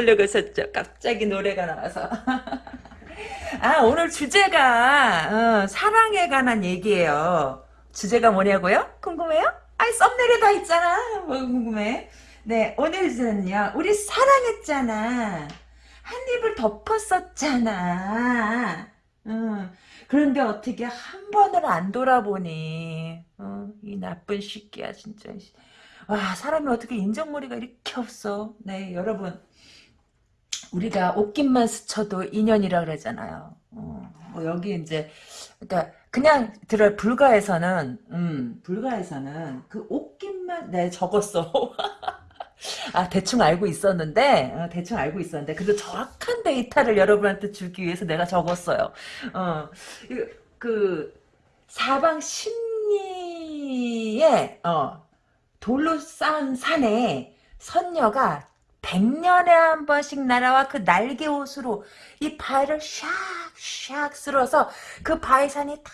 놀라고 있었죠 갑자기 노래가 나와서. 아 오늘 주제가 어, 사랑에 관한 얘기예요. 주제가 뭐냐고요? 궁금해요? 아이 썸네일에 다 있잖아. 뭐 궁금해? 네 오늘 주제는요 우리 사랑했잖아. 한 입을 덮었었잖아. 응. 그런데 어떻게 한 번을 안 돌아보니? 어, 이 나쁜 새끼야 진짜. 와 사람이 어떻게 인정머리가 이렇게 없어? 네 여러분 우리가 옷깃만 스쳐도 인연이라 그러잖아요. 어, 뭐 여기 이제 그러니까 그냥 들어 불가에서는 음 불가에서는 그 옷깃만 네 적었어. 아 대충 알고 있었는데? 어, 대충 알고 있었는데 그래도 정확한 데이터를 여러분한테 주기 위해서 내가 적었어요. 어, 그 사방 심리에 어, 돌로 쌓은 산에 선녀가 백년에 한 번씩 날아와 그 날개 옷으로 이 바위를 샥샥 쓸어서 그 바위산이 다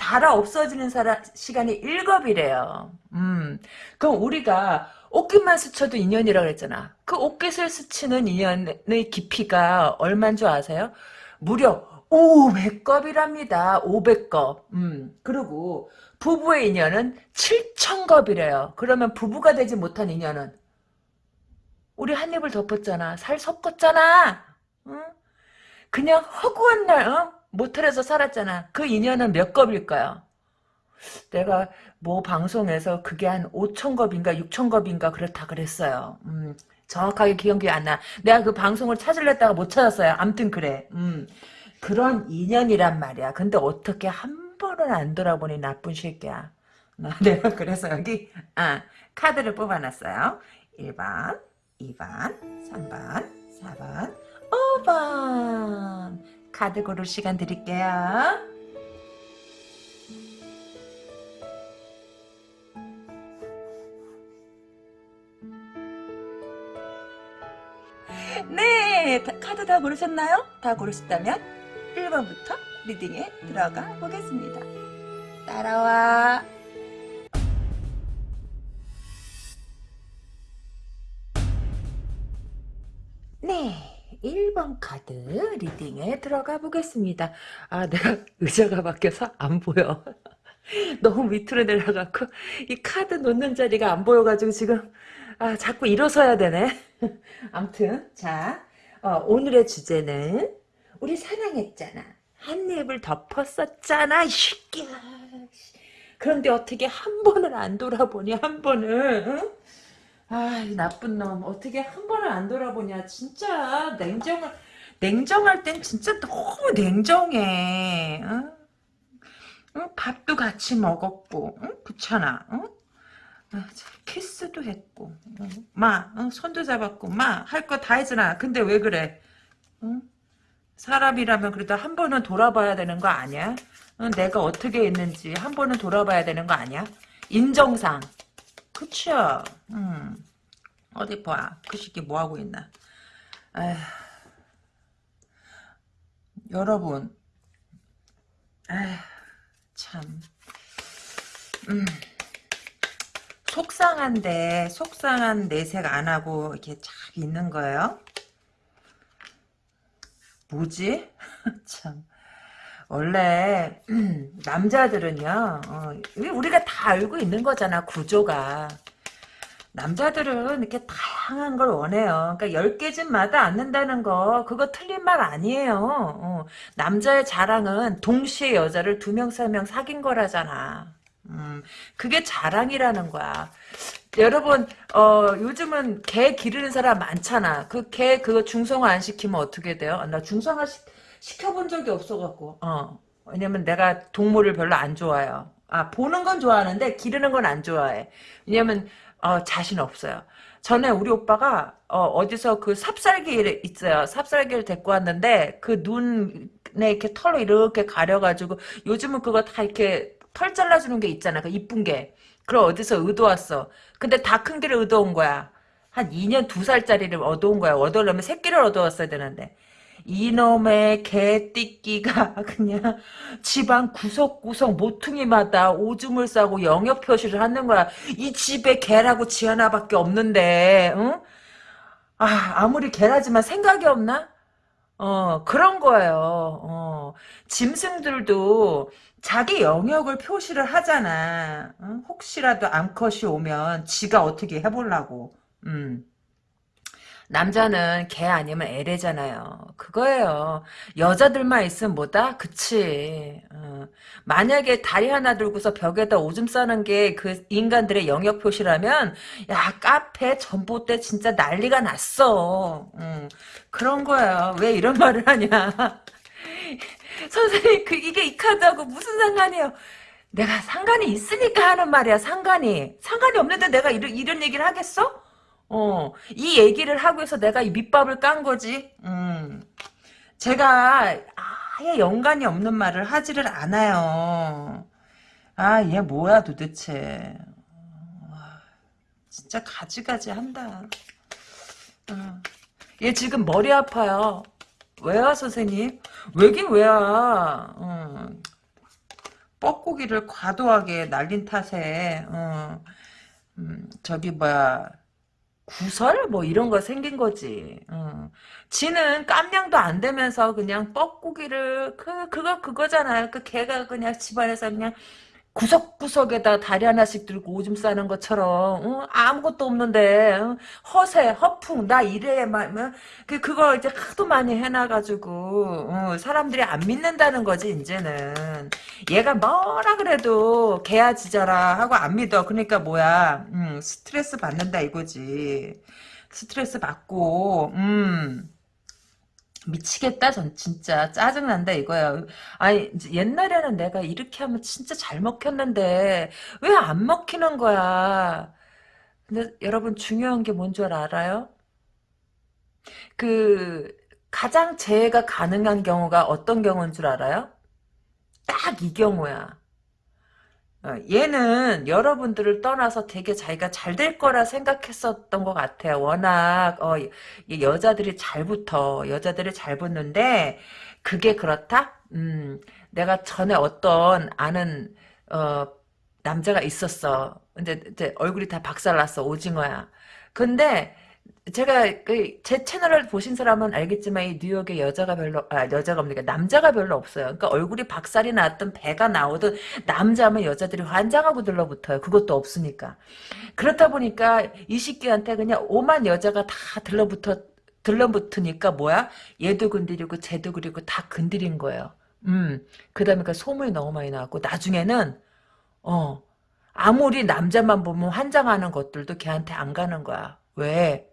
달아 없어지는 사람, 시간이 일곱이래요. 음, 그럼 우리가 옷깃만 스쳐도 인연이라고 그랬잖아. 그 옷깃을 스치는 인연의 깊이가 얼만 줄 아세요? 무려 500겁이랍니다. 500겁. 음, 그리고 부부의 인연은 7천겁이래요. 그러면 부부가 되지 못한 인연은 우리 한 입을 덮었잖아. 살 섞었잖아. 응? 그냥 허구한 날 어? 모텔에서 살았잖아. 그 인연은 몇 겁일까요? 내가 뭐 방송에서 그게 한 5천 겁인가 6천 겁인가 그렇다 그랬어요. 음, 정확하게 기억이 안 나. 내가 그 방송을 찾으려다가 못 찾았어요. 암튼 그래. 음, 그런 인연이란 말이야. 근데 어떻게 한 번은 안 돌아보니 나쁜 새끼야. 내가 그래서 여기 아, 카드를 뽑아놨어요. 1번, 2번, 3번, 4번, 5번 카드 고를 시간 드릴게요. 네, 카드 다 고르셨나요? 다 고르셨다면 1번부터 리딩에 들어가 보겠습니다. 따라와. 네, 1번 카드 리딩에 들어가 보겠습니다. 아, 내가 의자가 바뀌어서 안 보여. 너무 밑으로 내려가고 이 카드 놓는 자리가 안 보여가지고 지금 아 자꾸 일어서야 되네. 암튼 자 어, 오늘의 주제는 우리 사랑했잖아. 한 입을 덮었었잖아. 이새끼야. 그런데 어떻게 한 번을 안 돌아보니 한 번을 응? 아 이 나쁜 놈. 어떻게 한 번을 안 돌아보냐. 진짜 냉정을 냉정할 땐 진짜 너무 냉정해. 응? 응? 밥도 같이 먹었고 응? 그렇잖아. 응? 아, 키스도 했고. 마 손도 잡았고. 마 할 거 다 했잖아 근데 왜 그래? 응? 사람이라면 그래도 한 번은 돌아봐야 되는 거 아니야? 내가 어떻게 했는지 한 번은 돌아봐야 되는 거 아니야? 인정상 그쵸 음. 어디 봐 그 새끼 뭐하고 있나 에휴. 여러분 에휴, 참 음. 속상한데 속상한 내색 안 하고 이렇게 쫙 있는 거예요. 뭐지? 참 원래 음, 남자들은요 어, 우리가 다 알고 있는 거잖아 구조가 남자들은 이렇게 다양한 걸 원해요. 그러니까 10개 집 마다 않는다는 거 그거 틀린 말 아니에요. 어, 남자의 자랑은 동시에 여자를 두 명, 세 명 사귄 거라잖아. 음, 그게 자랑이라는 거야. 여러분, 어, 요즘은 개 기르는 사람 많잖아. 그 개 그거 중성화 안 시키면 어떻게 돼요? 아, 나 중성화 시, 시켜본 적이 없어갖고, 어. 왜냐면 내가 동물을 별로 안 좋아해요. 아, 보는 건 좋아하는데 기르는 건 안 좋아해. 왜냐면, 어, 자신 없어요. 전에 우리 오빠가, 어, 디서그 삽살개 있어요. 삽살개를 데리고 왔는데, 그 눈에 이렇게 털로 이렇게 가려가지고, 요즘은 그거 다 이렇게 털 잘라주는 게 있잖아. 그 이쁜 게. 그걸 어디서 얻어왔어. 근데 다 큰 개를 얻어온 거야. 한 2년 2살짜리를 얻어온 거야. 얻어오려면 새끼를 얻어왔어야 되는데. 이놈의 개띠끼가 그냥 집안 구석구석 모퉁이마다 오줌을 싸고 영역 표시를 하는 거야. 이 집에 개라고 지 하나밖에 없는데, 응? 아, 아무리 개라지만 생각이 없나? 어, 그런 거예요. 어, 짐승들도 자기 영역을 표시를 하잖아. 응? 혹시라도 암컷이 오면 지가 어떻게 해보려고. 음. 남자는 개 아니면 애래잖아요. 그거예요. 여자들만 있으면 뭐다? 그치. 어. 만약에 다리 하나 들고서 벽에다 오줌 싸는 게 그 인간들의 영역 표시라면 야 카페 전봇대 진짜 난리가 났어. 음. 그런 거야. 왜 이런 말을 하냐. 선생님 그 이게 이 카드하고 무슨 상관이에요. 내가 상관이 있으니까 하는 말이야 상관이. 상관이 없는데 내가 이런, 이런 얘기를 하겠어? 어, 이 얘기를 하고 해서 내가 이 밑밥을 깐 거지. 음. 제가 아예 연관이 없는 말을 하지를 않아요. 아, 얘 뭐야 도대체. 와, 진짜 가지가지 한다. 어. 얘 지금 머리 아파요. 왜요, 선생님? 왜긴 왜야. 어. 뻐꾸기를 과도하게 날린 탓에, 어. 음, 저기, 뭐야. 구설 뭐 이런 거 생긴 거지. 어. 지는 깜냥도 안 되면서 그냥 뻐꾸기를 그 그거 그거잖아요. 그 개가 그냥 집안에서 그냥 구석구석에다 다리 하나씩 들고 오줌 싸는 것처럼 어? 아무것도 없는데 어? 허세 허풍 나 이래 막 뭐, 그 그거 이제 하도 많이 해놔가지고 어, 사람들이 안 믿는다는 거지 이제는. 얘가 뭐라 그래도 개야 지자라 하고 안 믿어. 그러니까 뭐야? 음, 스트레스 받는다 이거지. 스트레스 받고 음 미치겠다 전 진짜 짜증난다 이거야 아니 옛날에는 내가 이렇게 하면 진짜 잘 먹혔는데 왜 안 먹히는 거야 근데 여러분 중요한 게 뭔 줄 알아요? 그 가장 재해가 가능한 경우가 어떤 경우인 줄 알아요? 딱 이 경우야 어, 얘는 여러분들을 떠나서 되게 자기가 잘 될 거라 생각했었던 것 같아요. 워낙 어, 여자들이 잘 붙어. 여자들이 잘 붙는데 그게 그렇다? 음, 내가 전에 어떤 아는 어, 남자가 있었어. 근데 이제 얼굴이 다 박살났어. 오징어야. 근데 제가 그 제 채널을 보신 사람은 알겠지만 이 뉴욕에 여자가 별로 아 여자가 없으니까 남자가 별로 없어요. 그러니까 얼굴이 박살이 났든 배가 나오든 남자면 여자들이 환장하고 들러붙어요. 그것도 없으니까. 그렇다 보니까 이 시끼한테 그냥 오만 여자가 다 들러붙어 들러붙으니까 뭐야? 얘도 건드리고 쟤도 그리고 다 건드린 거예요. 음. 그다음에 그 소문이 너무 많이 나왔고 나중에는 어 아무리 남자만 보면 환장하는 것들도 걔한테 안 가는 거야. 왜?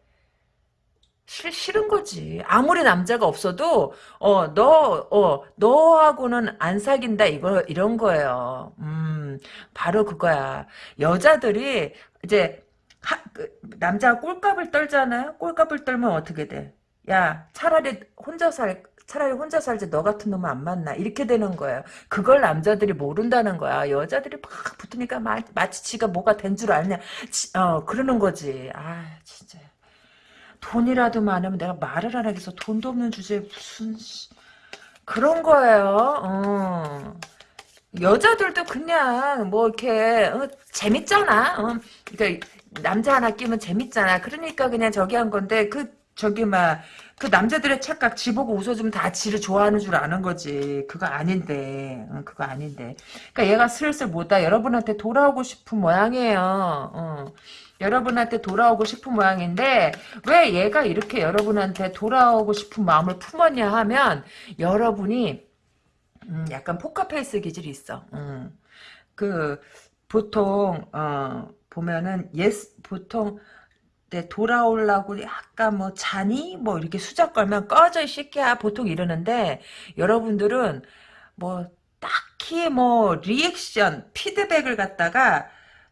싫, 싫은 거지. 아무리 남자가 없어도, 어, 너, 어, 너하고는 안 사귄다, 이거, 이런 거예요. 음, 바로 그거야. 여자들이, 이제, 하, 그, 남자가 꼴값을 떨잖아요? 꼴값을 떨면 어떻게 돼? 야, 차라리 혼자 살, 차라리 혼자 살지 너 같은 놈은 안 만나. 이렇게 되는 거예요. 그걸 남자들이 모른다는 거야. 여자들이 막 붙으니까 마, 마치 지가 뭐가 된 줄 알냐. 지, 어, 그러는 거지. 아, 진짜. 돈이라도 많으면 내가 말을 안 하겠어. 돈도 없는 주제에 무슨 그런 거예요. 어. 여자들도 그냥 뭐 이렇게 어, 재밌잖아. 어. 그러니까 남자 하나 끼면 재밌잖아. 그러니까 그냥 저기 한 건데 그 저기 막 그 남자들의 착각 지 보고 웃어주면 다 지를 좋아하는 줄 아는 거지. 그거 아닌데. 어, 그거 아닌데. 그러니까 얘가 슬슬 뭐다 여러분한테 돌아오고 싶은 모양이에요. 어. 여러분한테 돌아오고 싶은 모양인데 왜 얘가 이렇게 여러분한테 돌아오고 싶은 마음을 품었냐 하면 여러분이 음, 약간 포카페이스 기질이 있어. 음. 그 보통 어, 보면은 yes 보통 네, 돌아오려고 약간 뭐 자니 뭐 이렇게 수작 걸면 꺼져 이 새끼야 보통 이러는데 여러분들은 뭐 딱히 뭐 리액션 피드백을 갖다가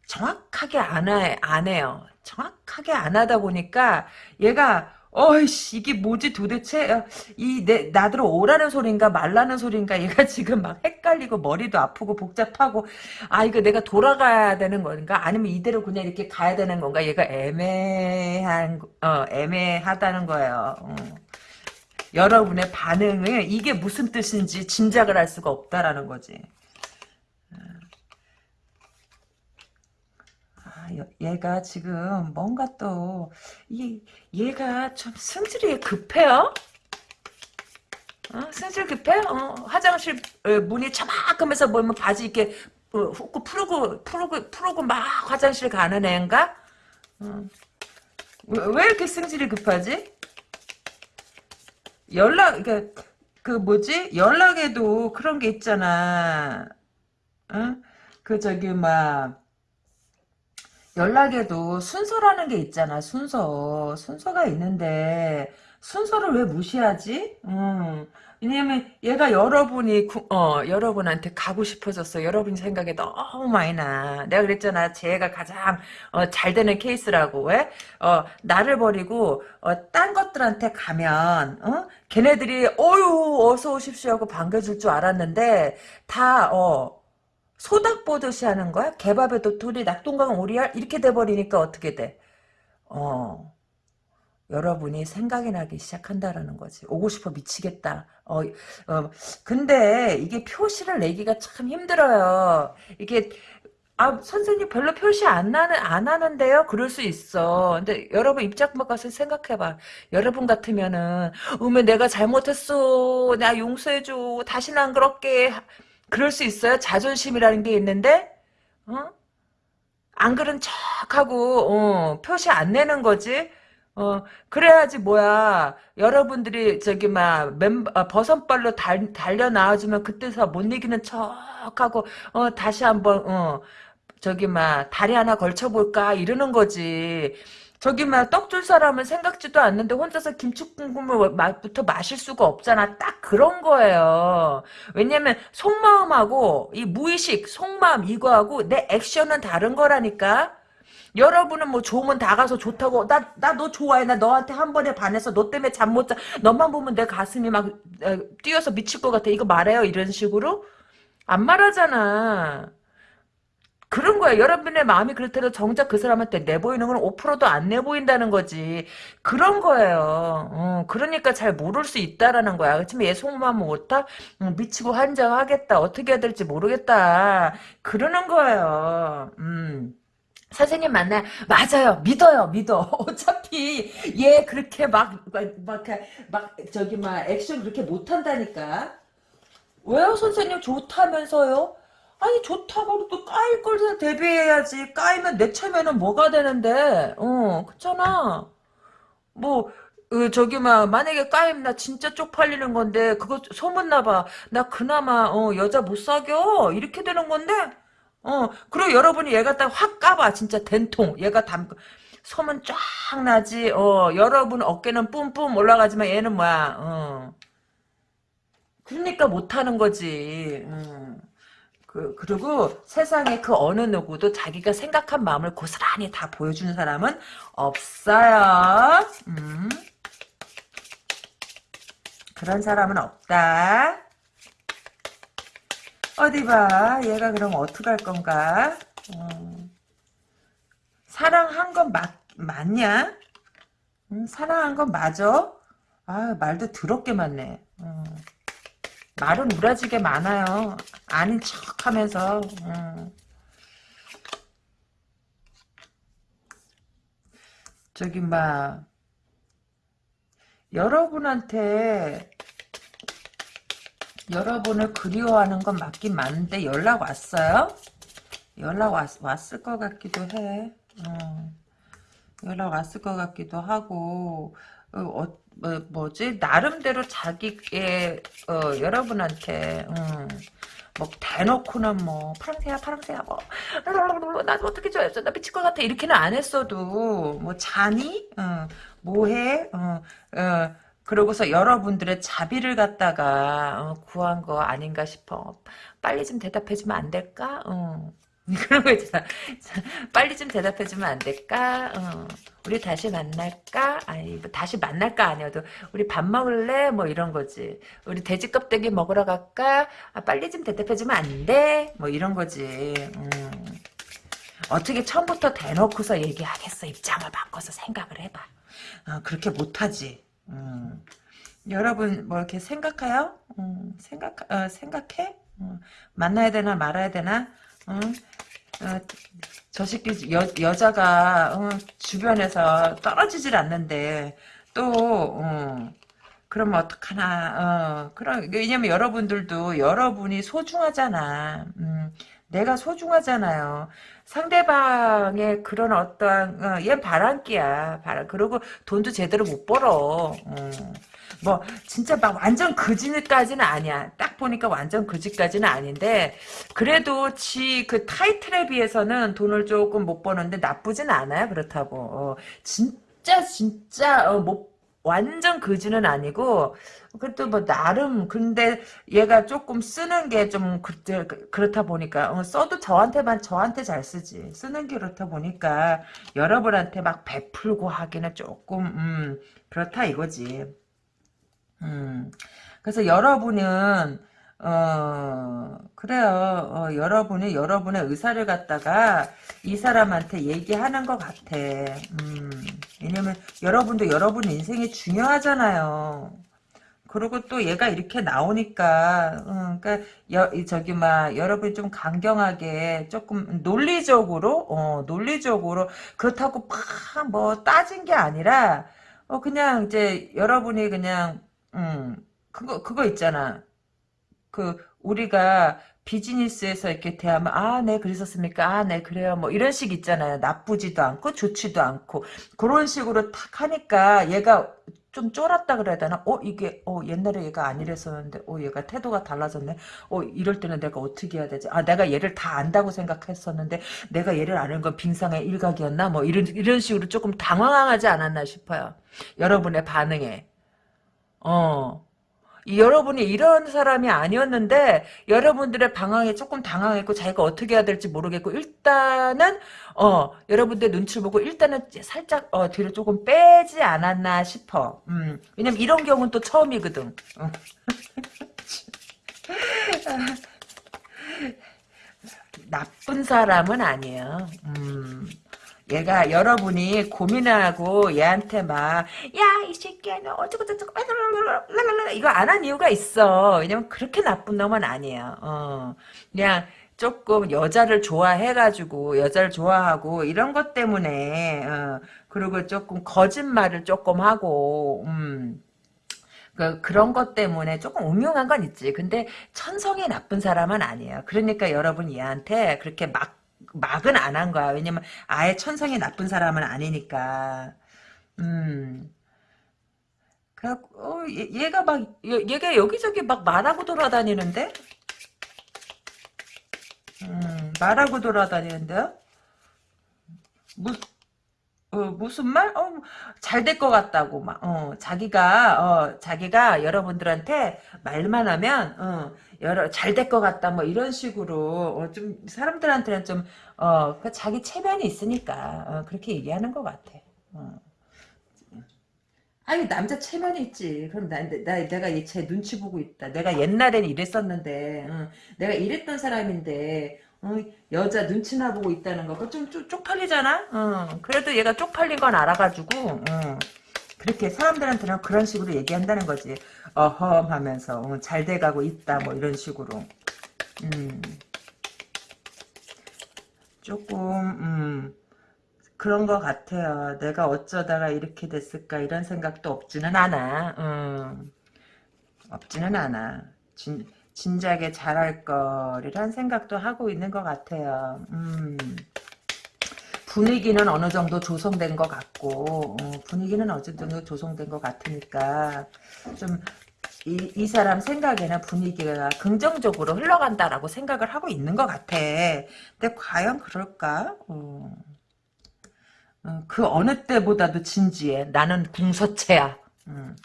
정확하게 안, 해, 안 해요. 정확하게 안 하다 보니까 얘가 어이씨 이게 뭐지 도대체? 어, 이내 나들어 오라는 소린가 말라는 소린가? 얘가 지금 막 헷갈리고 머리도 아프고 복잡하고. 아 이거 내가 돌아가야 되는 건가? 아니면 이대로 그냥 이렇게 가야 되는 건가? 얘가 애매한 어 애매하다는 거예요. 어. 여러분의 반응을 이게 무슨 뜻인지 짐작을 할 수가 없다라는 거지. 얘가 지금 뭔가 또, 이, 얘가 좀 승질이 급해요? 어? 승질 급해? 어, 화장실 어, 문이 차막하면서 뭐면 바지 이렇게 어, 훅 풀고, 풀고, 풀고 막 화장실 가는 애인가? 어. 왜, 왜 이렇게 승질이 급하지? 연락, 그, 그 뭐지? 연락에도 그런 게 있잖아. 응? 그 저기, 막, 연락에도 순서라는 게 있잖아, 순서. 순서가 있는데, 순서를 왜 무시하지? 음. 왜냐면 얘가 여러분이 구- 어 여러분한테 가고 싶어졌어. 여러분 생각에 너무 많이 나. 내가 그랬잖아. 쟤가 가장 어, 잘 되는 케이스라고. 왜? 어 나를 버리고 어, 딴 것들한테 가면 어 걔네들이 어유 어서 오십시오 하고 반겨줄 줄 알았는데 다어 소닥 보듯이 하는 거야? 개밥에 도토리 낙동강 오리알 이렇게 돼버리니까 어떻게 돼? 어 여러분이 생각이 나기 시작한다라는 거지. 오고 싶어 미치겠다. 어, 어, 근데 이게 표시를 내기가 참 힘들어요. 이게 아 선생님 별로 표시 안 나는 안 하는데요. 그럴 수 있어. 근데 여러분 입장 바꿔서 생각해봐. 여러분 같으면은 어머 내가 잘못했어. 나 용서해줘. 다시는 안 그럴게. 그럴 수 있어요. 자존심이라는 게 있는데 어? 안 그런 척하고 어, 표시 안 내는 거지. 어, 그래야지 뭐야. 여러분들이 저기 막 멤버 아, 버선발로 달, 달려 나와주면 그때서 못 이기는 척하고 어 다시 한번 어 저기 막 다리 하나 걸쳐볼까 이러는 거지. 저기 막 떡 줄 사람은 생각지도 않는데 혼자서 김치국물 맛부터 마실 수가 없잖아. 딱 그런 거예요. 왜냐면 속마음하고 이 무의식 속마음 이거하고 내 액션은 다른 거라니까. 여러분은 뭐 좋으면 다 가서 좋다고. 나 나 너 좋아해. 나 너한테 한 번에 반해서 너 때문에 잠 못 자. 너만 보면 내 가슴이 막 에, 뛰어서 미칠 것 같아. 이거 말해요? 이런 식으로? 안 말하잖아 그런 거야. 여러분의 마음이 그렇다고 정작 그 사람한테 내보이는 건 5%도 안 내보인다는 거지. 그런 거예요. 어, 그러니까 잘 모를 수 있다라는 거야. 그렇지만 얘 속마음 못하? 음, 미치고 환장하겠다. 어떻게 해야 될지 모르겠다. 그러는 거예요. 음. 선생님 만나 맞아요. 믿어요. 믿어. 어차피 얘 그렇게 막막막 저기 막 액션 그렇게 못한다니까. 왜요? 선생님? 좋다면서요 아니 좋다고 또 까일 걸 대비해야지 까이면 내 체면은 뭐가 되는데 어 그렇잖아 뭐 어, 저기 막 만약에 까임 나 진짜 쪽팔리는 건데 그거 소문나 봐 나 그나마 어 여자 못 사겨 이렇게 되는 건데 어, 그리고 여러분이 얘 갖다 확 까봐. 진짜 된통. 얘가 담, 소문 쫙 나지. 어, 여러분 어깨는 뿜뿜 올라가지만 얘는 뭐야. 어. 그러니까 못하는 거지. 음. 그, 그리고 세상에 그 어느 누구도 자기가 생각한 마음을 고스란히 다 보여주는 사람은 없어요. 음. 그런 사람은 없다. 어디 봐. 얘가 그럼 어떡할 건가? 어. 사랑한 건 맞, 맞냐? 응, 사랑한 건 맞아? 아, 말도 더럽게 많네. 어. 말은 우라지게 많아요. 아닌 척 하면서. 어. 저기, 막, 여러분한테 여러분을 그리워하는 건 맞긴 맞는데 연락 왔어요? 연락 왔, 왔을 것 같기도 해. 어. 연락 왔을 것 같기도 하고 어, 어, 뭐, 뭐지 나름대로 자기의 어, 여러분한테 음, 뭐 대놓고는 뭐 파랑새야 파랑새야 뭐나 어떻게 좋아했어 나 미칠 것 같아 이렇게는 안 했어도 뭐 자니 어, 뭐해 어, 어, 그러고서 여러분들의 자비를 갖다가 어, 구한 거 아닌가 싶어. 빨리 좀 대답해주면 안 될까? 어. 그런 거 있잖아. 빨리 좀 대답해주면 안 될까? 어. 우리 다시 만날까? 아니, 뭐 다시 만날까 아니어도 우리 밥 먹을래? 뭐 이런 거지. 우리 돼지 껍데기 먹으러 갈까? 아, 빨리 좀 대답해주면 안 돼? 뭐 이런 거지. 음. 어떻게 처음부터 대놓고서 얘기하겠어? 입장을 바꿔서 생각을 해봐. 어, 그렇게 못하지. 음. 여러분 뭐 이렇게 생각해요? 음, 생각 어, 생각해? 어, 만나야 되나 말아야 되나? 어, 어, 저 새끼 여, 여자가 어, 주변에서 떨어지질 않는데 또 어, 그러면 어떡하나 어, 그럼 왜냐면 여러분들도 여러분이 소중하잖아. 음, 내가 소중하잖아요. 상대방의 그런 어떠한 어, 얘 바람기야. 바람 그리고 돈도 제대로 못 벌어. 어. 뭐 진짜 막 완전 그지까지는 아니야. 딱 보니까 완전 그지까지는 아닌데 그래도 지 그 타이틀에 비해서는 돈을 조금 못 버는데 나쁘진 않아요. 그렇다고 어, 진짜 진짜 어, 못 완전 그지는 아니고 그래도 뭐 나름 근데 얘가 조금 쓰는 게 좀 그렇다 보니까 어, 써도 저한테만 저한테 잘 쓰지 쓰는 게 그렇다 보니까 여러분한테 막 베풀고 하기는 조금 음, 그렇다 이거지. 음, 그래서 여러분은 어 그래요. 어, 여러분이 여러분의 의사를 갖다가 이 사람한테 얘기하는 것 같아. 음, 왜냐면 여러분도 여러분 인생이 중요하잖아요. 그리고 또 얘가 이렇게 나오니까 음, 그러니까 여, 저기 막 여러분이 좀 강경하게 조금 논리적으로 어, 논리적으로 그렇다고 팍뭐 따진 게 아니라 어 그냥 이제 여러분이 그냥 음, 그거, 그거 있잖아. 그, 우리가 비즈니스에서 이렇게 대하면, 아, 네, 그러셨습니까? 아, 네, 그래요. 뭐, 이런 식 있잖아요. 나쁘지도 않고, 좋지도 않고. 그런 식으로 탁 하니까, 얘가 좀 쫄았다 그래야 되나? 어, 이게, 어, 옛날에 얘가 안 이랬었는데, 어, 얘가 태도가 달라졌네? 어, 이럴 때는 내가 어떻게 해야 되지? 아, 내가 얘를 다 안다고 생각했었는데, 내가 얘를 아는 건 빙상의 일각이었나? 뭐, 이런, 이런 식으로 조금 당황하지 않았나 싶어요. 여러분의 반응에. 어. 여러분이 이런 사람이 아니었는데 여러분들의 방황에 조금 당황했고 자기가 어떻게 해야 될지 모르겠고 일단은 어 여러분들 눈치를 보고 일단은 살짝 어 뒤로 조금 빼지 않았나 싶어. 음 왜냐면 이런 경우는 또 처음이거든. 어. 나쁜 사람은 아니에요. 음. 얘가 여러분이 고민하고 얘한테 막 야 이 새끼야 너 어쩌고 저쩌고 이거 안 한 이유가 있어 왜냐면 그렇게 나쁜 놈은 아니에요 어 그냥 조금 여자를 좋아해가지고 여자를 좋아하고 이런 것 때문에 어, 그리고 조금 거짓말을 조금 하고 음. 그, 그런 것 때문에 조금 음흉한 건 있지. 근데 천성이 나쁜 사람은 아니에요. 그러니까 여러분 얘한테 그렇게 막 막은 안 한 거야. 왜냐면 아예 천성이 나쁜 사람은 아니니까. 음. 그 어, 얘, 가 막, 얘 가 여기저기 막 말하고 돌아다니는데? 음, 말하고 돌아다니는데요? 무, 어, 무슨 말? 어, 잘 될 것 같다고, 막, 어, 자기가, 어, 자기가 여러분들한테 말만 하면, 어, 여러 잘 될 것 같다 뭐 이런 식으로 어, 좀 사람들한테는 좀 어, 그 자기 체면이 있으니까 어, 그렇게 얘기하는 것 같아. 어. 아니 남자 체면이 있지. 그럼 나, 나 내가 얘 제 눈치 보고 있다. 내가 옛날에는 이랬었는데, 어, 내가 이랬던 사람인데, 어, 여자 눈치나 보고 있다는 거, 좀, 좀 쪽팔리잖아. 어, 그래도 얘가 쪽팔린 건 알아가지고, 어, 그렇게 사람들한테는 그런 식으로 얘기한다는 거지. 어험 하면서 어, 잘 돼가고 있다 뭐 이런 식으로 음. 조금 음, 그런 것 같아요. 내가 어쩌다가 이렇게 됐을까 이런 생각도 없지는 않아. 음. 없지는 않아. 진, 진작에 잘할 거리란 생각도 하고 있는 것 같아요. 음. 분위기는 어느 정도 조성된 것 같고 어, 분위기는 정도 조성된 것 같으니까 좀 이, 이 사람 생각에는 분위기가 긍정적으로 흘러간다라고 생각을 하고 있는 것 같아. 근데 과연 그럴까? 어. 어, 그 어느 때보다도 진지해. 나는 궁서체야. 음.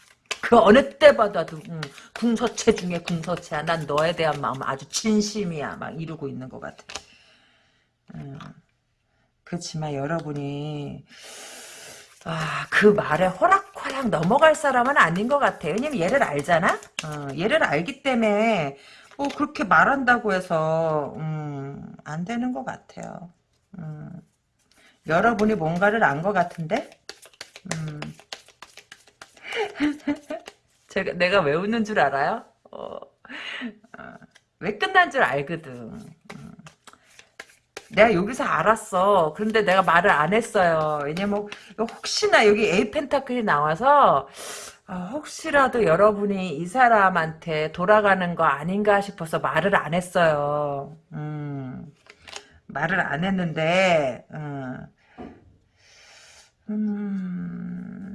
그 어느 때보다도 음, 궁서체 중에 궁서체야. 난 너에 대한 마음 아주 진심이야. 막 이루고 있는 것 같아. 음. 그렇지만 여러분이 아, 그 말에 호락호락 넘어갈 사람은 아닌 것 같아. 왜냐면 얘를 알잖아? 어, 얘를 알기 때문에, 뭐, 그렇게 말한다고 해서, 음, 안 되는 것 같아요. 음, 여러분이 뭔가를 안 것 같은데? 음. 제가 내가 왜 웃는 줄 알아요? 어, 어, 왜 끝난 줄 알거든. 음. 내가 여기서 알았어. 그런데 내가 말을 안 했어요. 왜냐면 혹시나 여기 에이 펜타클이 나와서 어, 혹시라도 여러분이 이 사람한테 돌아가는 거 아닌가 싶어서 말을 안 했어요. 음, 말을 안 했는데 음, 음,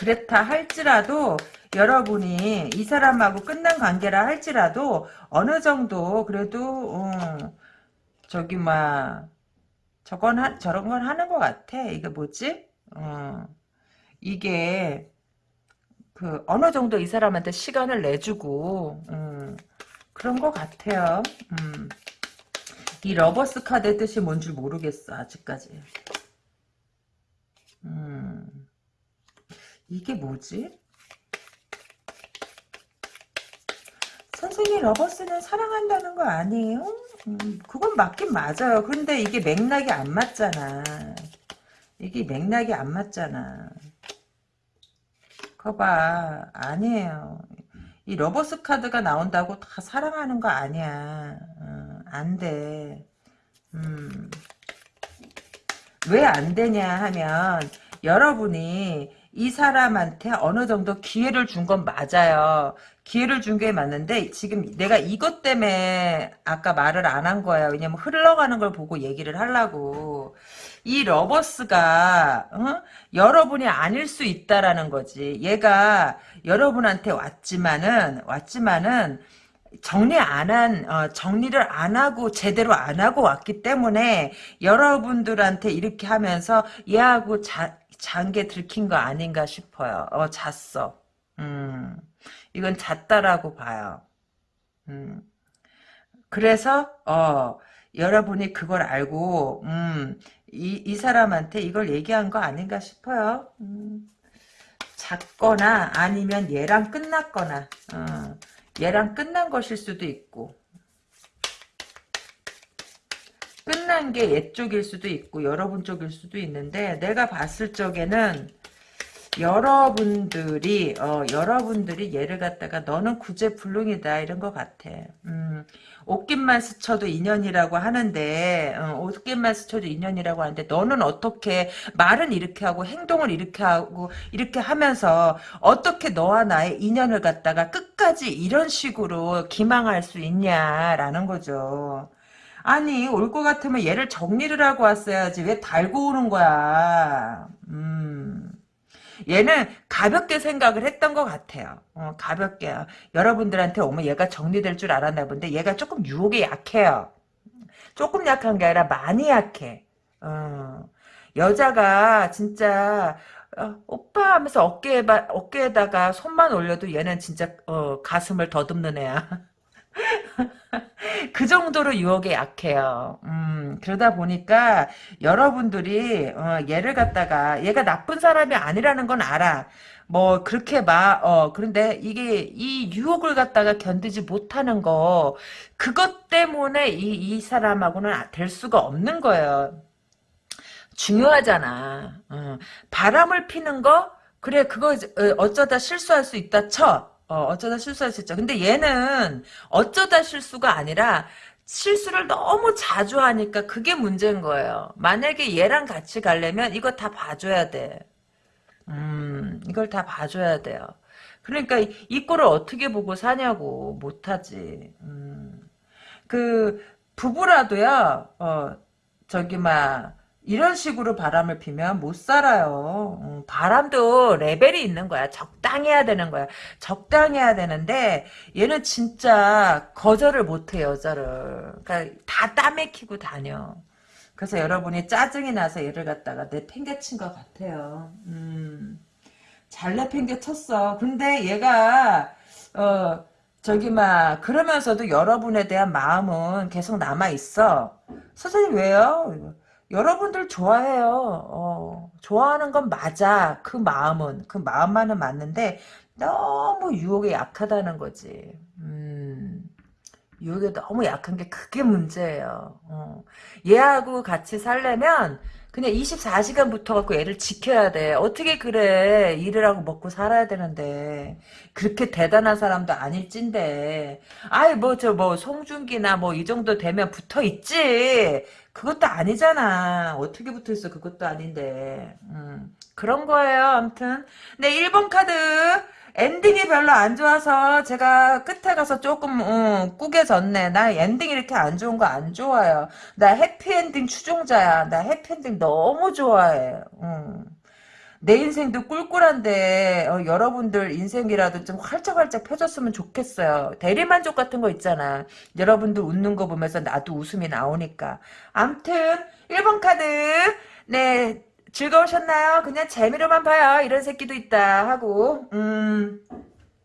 그렇다 할지라도 여러분이 이 사람하고 끝난 관계라 할지라도 어느 정도 그래도 어, 저기 막 저건 하, 저런 건 하는 것 같아. 이게 뭐지? 어, 이게 그 어느 정도 이 사람한테 시간을 내주고 음, 그런 것 같아요. 음. 이 Lovers 카드의 뜻이 뭔지 모르겠어 아직까지. 음. 이게 뭐지? 선생님 Lovers는 사랑한다는 거 아니에요? 음, 그건 맞긴 맞아요. 그런데 이게 맥락이 안 맞잖아. 이게 맥락이 안 맞잖아. 거봐 아니에요. 이 Lovers 카드가 나온다고 다 사랑하는 거 아니야. 어, 안 돼. 음. 왜 안 되냐 하면 여러분이 이 사람한테 어느 정도 기회를 준 건 맞아요. 기회를 준 게 맞는데 지금 내가 이것 때문에 아까 말을 안 한 거야. 왜냐면 흘러가는 걸 보고 얘기를 하려고. 이 러버스가 어? 여러분이 아닐 수 있다라는 거지. 얘가 여러분한테 왔지만은 왔지만은 정리 안 한, 어, 정리를 안 하고, 제대로 안 하고 왔기 때문에, 여러분들한테 이렇게 하면서, 얘하고 자, 잔 게 들킨 거 아닌가 싶어요. 어, 잤어. 음, 이건 잤다라고 봐요. 음, 그래서, 어, 여러분이 그걸 알고, 음, 이, 이 사람한테 이걸 얘기한 거 아닌가 싶어요. 음, 잤거나, 아니면 얘랑 끝났거나, 어, 얘랑 끝난 것일 수도 있고, 끝난 게얘 쪽일 수도 있고 여러분 쪽일 수도 있는데 내가 봤을 적에는 여러분들이 어 여러분들이 얘를 갖다가 너는 구제불능이다 이런 것 같아. 음, 옷깃만 스쳐도 인연이라고 하는데 어, 옷깃만 스쳐도 인연이라고 하는데 너는 어떻게 말은 이렇게 하고 행동을 이렇게 하고 이렇게 하면서 어떻게 너와 나의 인연을 갖다가 끝까지 이런 식으로 기망할 수 있냐라는 거죠. 아니 올 것 같으면 얘를 정리를 하고 왔어야지. 왜 달고 오는 거야? 음. 얘는 가볍게 생각을 했던 것 같아요. 어, 가볍게. 여러분들한테 오면 얘가 정리될 줄 알았나 본데 얘가 조금 유혹에 약해요. 조금 약한 게 아니라 많이 약해. 어, 여자가 진짜 어, 오빠 하면서 어깨에 어깨에다가 손만 올려도 얘는 진짜 어, 가슴을 더듬는 애야 그 정도로 유혹에 약해요. 음, 그러다 보니까 여러분들이 어, 얘를 갖다가 얘가 나쁜 사람이 아니라는 건 알아. 뭐 그렇게 막 어, 그런데 이게 이 유혹을 갖다가 견디지 못하는 거 그것 때문에 이, 이 사람하고는 될 수가 없는 거예요. 중요하잖아. 어, 바람을 피는 거 그래 그거 어, 어쩌다 실수할 수 있다 쳐. 어, 어쩌다 실수할 수 있죠. 근데 얘는 어쩌다 실수가 아니라 실수를 너무 자주 하니까 그게 문제인 거예요. 만약에 얘랑 같이 가려면 이거 다 봐줘야 돼. 음, 이걸 다 봐줘야 돼요. 그러니까 이, 이 꼴을 어떻게 보고 사냐고 못하지. 음. 그 부부라도요. 어, 저기 막 이런 식으로 바람을 피면 못 살아요. 음, 바람도 레벨이 있는 거야. 적당해야 되는 거야. 적당해야 되는데 얘는 진짜 거절을 못해 여자를. 그러니까 다 따맥히고 다녀. 그래서 여러분이 짜증이 나서 얘를 갖다가 내팽개친 것 같아요. 음, 잘 내팽개쳤어. 근데 얘가 어 저기 막 그러면서도 여러분에 대한 마음은 계속 남아 있어. 선생님 왜요? 여러분들 좋아해요. 어, 좋아하는 건 맞아. 그 마음은 그 마음만은 맞는데 너무 유혹에 약하다는 거지. 음, 유혹이 너무 약한 게 그게 문제예요. 어. 얘하고 같이 살려면 그냥 24시간 붙어갖고 애를 지켜야 돼. 어떻게 그래. 일을 하고 먹고 살아야 되는데. 그렇게 대단한 사람도 아닐진데. 아이, 뭐, 저, 뭐, 송중기나 뭐, 이 정도 되면 붙어 있지. 그것도 아니잖아. 어떻게 붙어 있어. 그것도 아닌데. 음, 그런 거예요. 아무튼. 네, 1번 카드. ending이 별로 안 좋아서 제가 끝에 가서 조금 어, 꾸겨졌네. 나 엔딩 이렇게 안 좋은 거 안 좋아요. 나 해피엔딩 추종자야. 나 해피엔딩 너무 좋아해. 음. 내 인생도 꿀꿀한데 어, 여러분들 인생이라도 좀 활짝활짝 펴졌으면 좋겠어요. 대리만족 같은 거 있잖아. 여러분들 웃는 거 보면서 나도 웃음이 나오니까. 암튼 1번 카드 네 즐거우셨나요? 그냥 재미로만 봐요. 이런 새끼도 있다 하고 음.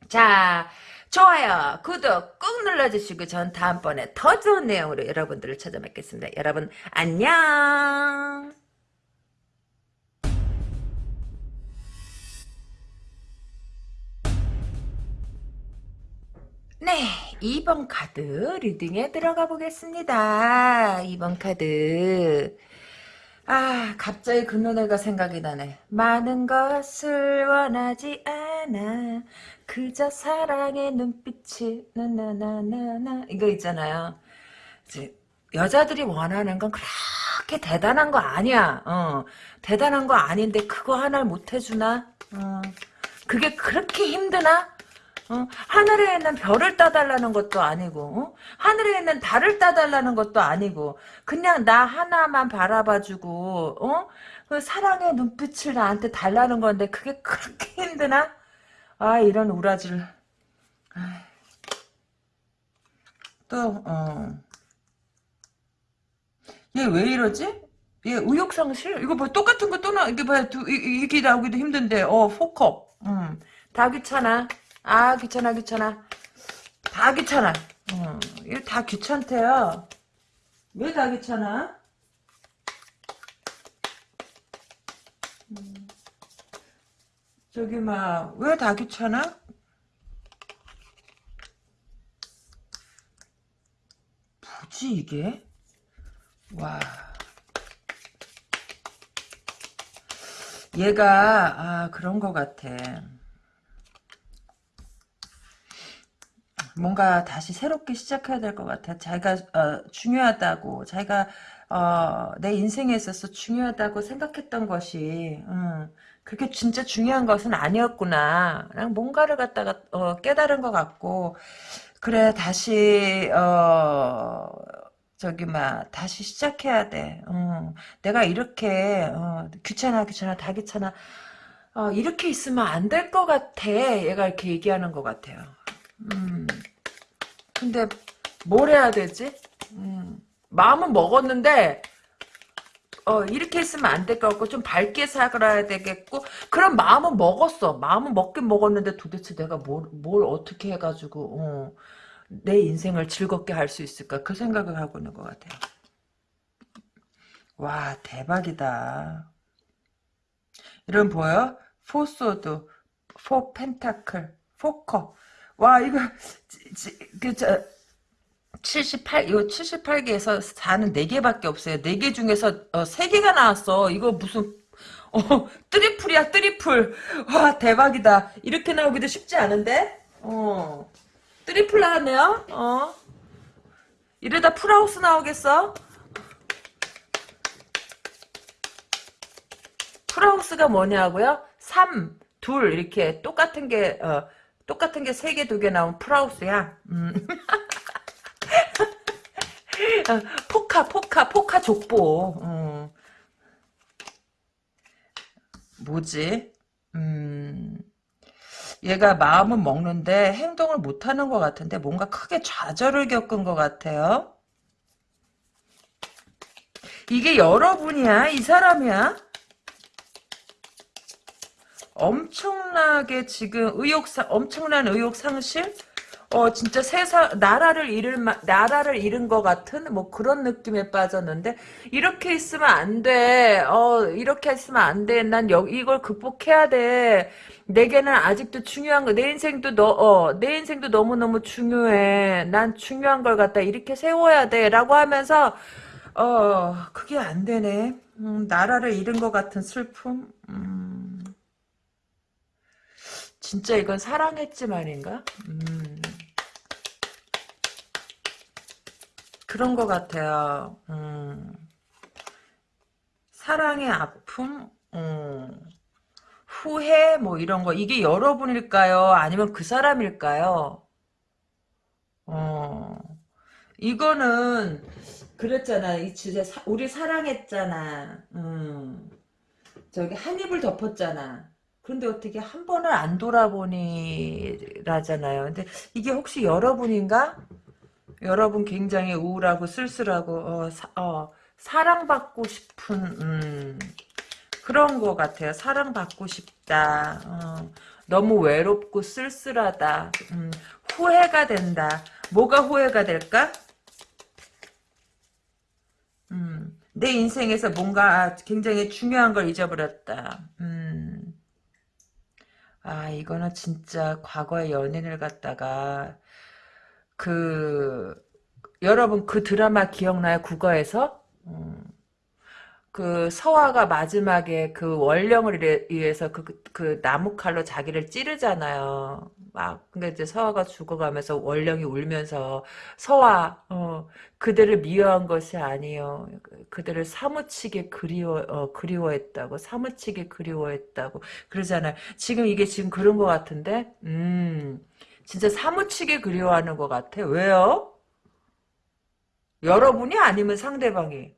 자 좋아요 구독 꾹 눌러주시고 전 다음번에 더 좋은 내용으로 여러분들을 찾아뵙겠습니다. 여러분 안녕 네, 2번 카드 리딩에 들어가 보겠습니다. 2번 카드. 아, 갑자기 그 노래가 생각이 나네. 많은 것을 원하지 않아. 그저 사랑의 눈빛이 나나나나나 이거 있잖아요. 이제 여자들이 원하는 건 그렇게 대단한 거 아니야. 어, 대단한 거 아닌데 그거 하나를 못 해주나? 어, 그게 그렇게 힘드나? 어? 하늘에 있는 별을 따달라는 것도 아니고 어? 하늘에 있는 달을 따달라는 것도 아니고 그냥 나 하나만 바라봐주고 어? 그 사랑의 눈빛을 나한테 달라는 건데 그게 그렇게 힘드나? 아 이런 우라지를 또 어. 얘 왜 이러지? 얘 의욕상실? 이거 뭐 똑같은 거 또 나, 이게 봐, 두, 이, 이 게 나오기도 힘든데, 어, 포컵. 음, 다 귀찮아. 아 귀찮아 귀찮아. 다 귀찮아. 어, 이거 다 귀찮대요. 왜 다 귀찮아? 음, 저기 막 왜 다 귀찮아? 뭐지 이게? 와. 얘가 아 그런 거 같아 뭔가 다시 새롭게 시작해야 될 것 같아. 자기가 어, 중요하다고, 자기가 어, 내 인생에 있어서 중요하다고 생각했던 것이 음, 그게 진짜 중요한 것은 아니었구나. 그냥 뭔가를 갖다가 어, 깨달은 것 같고 그래 다시 어, 저기 막 다시 시작해야 돼. 어, 내가 이렇게 어, 귀찮아 귀찮아 다 귀찮아 어, 이렇게 있으면 안 될 것 같아. 얘가 이렇게 얘기하는 것 같아요. 음. 근데 뭘 해야 되지? 음. 마음은 먹었는데 어, 이렇게 했으면 안 될 것 같고 좀 밝게 살아야 되겠고 그런 마음은 먹었어. 마음은 먹긴 먹었는데 도대체 내가 뭘, 뭘 어떻게 해가지고 어, 내 인생을 즐겁게 할 수 있을까 그 생각을 하고 있는 것 같아요. 와 대박이다. 이런 보여? four sword, four pentacle, four cup 와 이거 그저 78, 이거 78개에서 4는 4개밖에 없어요. 4개 중에서 어, 3개가 나왔어. 이거 무슨, 어, triple이야, triple. 와, 대박이다. 이렇게 나오기도 쉽지 않은데? 어, triple 나왔네요. 어. 이러다 full house 나오겠어? 풀하우스가 뭐냐고요? 3, 2, 이렇게 똑같은 게, 어, 똑같은 게 세 개, 두 개 나온 프라우스야. 음. 어, 포카, 포카, 포카 족보. 음. 뭐지? 음. 얘가 마음은 먹는데 행동을 못하는 것 같은데 뭔가 크게 좌절을 겪은 것 같아요. 이게 여러분이야? 이 사람이야? 엄청나게 지금 의욕 상 엄청난 의욕 상실 어 진짜 세상 나라를 잃을 마- 나라를 잃은 것 같은 뭐 그런 느낌에 빠졌는데 이렇게 있으면 안 돼. 어 이렇게 있으면 안 돼. 난 여, 이걸 극복해야 돼. 내게는 아직도 중요한 거. 내 인생도 너어내 인생도 너무 너무 중요해. 난 중요한 걸 갖다 이렇게 세워야 돼라고 하면서 어 그게 안 되네. 음, 나라를 잃은 것 같은 슬픔. 음, 진짜 이건 사랑했지만인가? 음. 그런 것 같아요. 음. 사랑의 아픔, 음. 후회, 뭐 이런 거. 이게 여러분일까요? 아니면 그 사람일까요? 어. 이거는, 그랬잖아. 이 주제, 사- 우리 사랑했잖아. 음. 저기, 한 입을 덮었잖아. 그런데 어떻게 한 번을 안 돌아보니라잖아요. 근데 이게 혹시 여러분인가? 여러분 굉장히 우울하고 쓸쓸하고 어, 사, 어, 사랑받고 싶은 음, 그런 것 같아요. 사랑받고 싶다. 어, 너무 외롭고 쓸쓸하다. 음, 후회가 된다. 뭐가 후회가 될까? 음, 내 인생에서 뭔가 굉장히 중요한 걸 잊어버렸다. 음, 아 이거는 진짜 과거의 연인을 갖다가 그 여러분 그 드라마 기억나요? 국어에서? 음, 그 서화가 마지막에 그 원령을 위해서 그, 그, 그 나무 칼로 자기를 찌르잖아요. 막 근데 이제 서화가 죽어가면서 원령이 울면서 서화 어, 그대를 미워한 것이 아니요. 그대를 사무치게 그리워 어, 그리워했다고 사무치게 그리워했다고 그러잖아요. 지금 이게 지금 그런 것 같은데 음 진짜 사무치게 그리워하는 것 같아. 왜요? 여러분이 아니면 상대방이.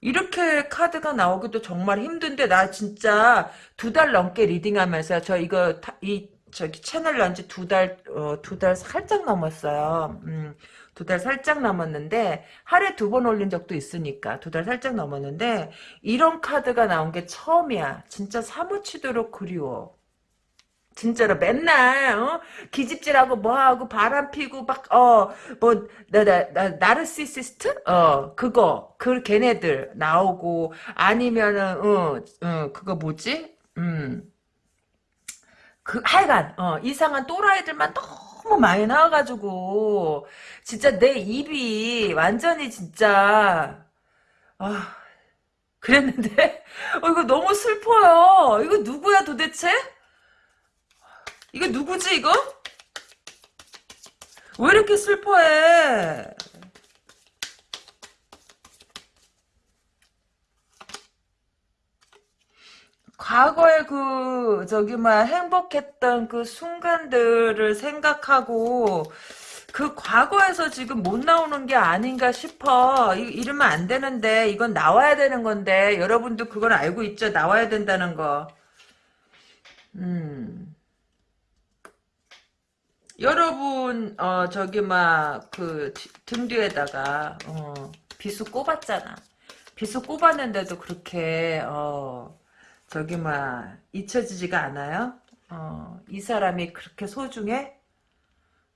이렇게 카드가 나오기도 정말 힘든데 나 진짜 두 달 넘게 리딩하면서 저 이거 타- 이 저기 채널 연지 두 달, 어, 두달 살짝 넘었어요. 음, 두 달 살짝 넘었는데, 하루에 두 번 올린 적도 있으니까, 두 달 살짝 넘었는데, 이런 카드가 나온 게 처음이야. 진짜 사무치도록 그리워. 진짜로 맨날 어? 기집질하고 뭐하고 바람 피고 막 어 뭐 나 나 나르시시스트 어 그거 그 걔네들 나오고 아니면은 어, 어 그거 뭐지 음 그 하여간 어 이상한 또라이들만 너무 많이 나와가지고 진짜 내 입이 완전히 진짜 아 그랬는데 어 이거 너무 슬퍼요 이거 누구야 도대체 이거 누구지 이거? 왜 이렇게 슬퍼해? 과거에 그 저기 막 행복했던 그 순간들을 생각하고 그 과거에서 지금 못 나오는 게 아닌가 싶어. 이, 이러면 안 되는데 이건 나와야 되는 건데 여러분도 그건 알고 있죠? 나와야 된다는 거. 음. 여러분 어 저기 막 그 등 뒤에다가 어 비수 꼽았잖아. 비수 꼽았는데도 그렇게 어 저기 막 잊혀지지가 않아요? 어 이 사람이 그렇게 소중해?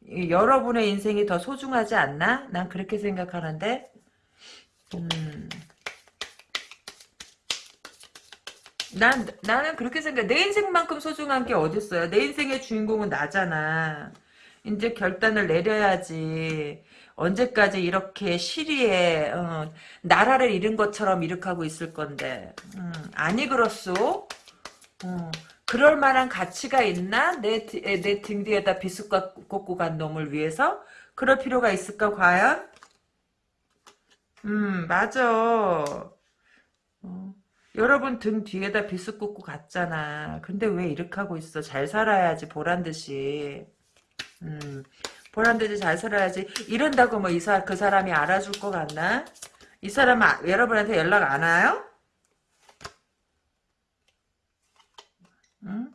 이 여러분의 인생이 더 소중하지 않나? 난 그렇게 생각하는데 음. 난 나는 그렇게 생각해. 내 인생만큼 소중한 게 어딨어요? 내 인생의 주인공은 나잖아. 이제 결단을 내려야지. 언제까지 이렇게 시리에 어, 나라를 잃은 것처럼 이렇게 있을 건데. 음, 아니 그렇소? 어, 그럴 만한 가치가 있나? 내내등 뒤에다 비수 꽂고 간 놈을 위해서? 그럴 필요가 있을까 과연? 음 맞아. 어. 여러분 등 뒤에다 비수 꽂고 갔잖아. 근데 왜 이렇게 하고 있어? 잘 살아야지 보란 듯이. 음, 듯이 잘 살아야지. 이런다고 뭐 이사 그 사람이 알아줄 것 같나? 이 사람 아, 여러분한테 연락 안 와요? 응?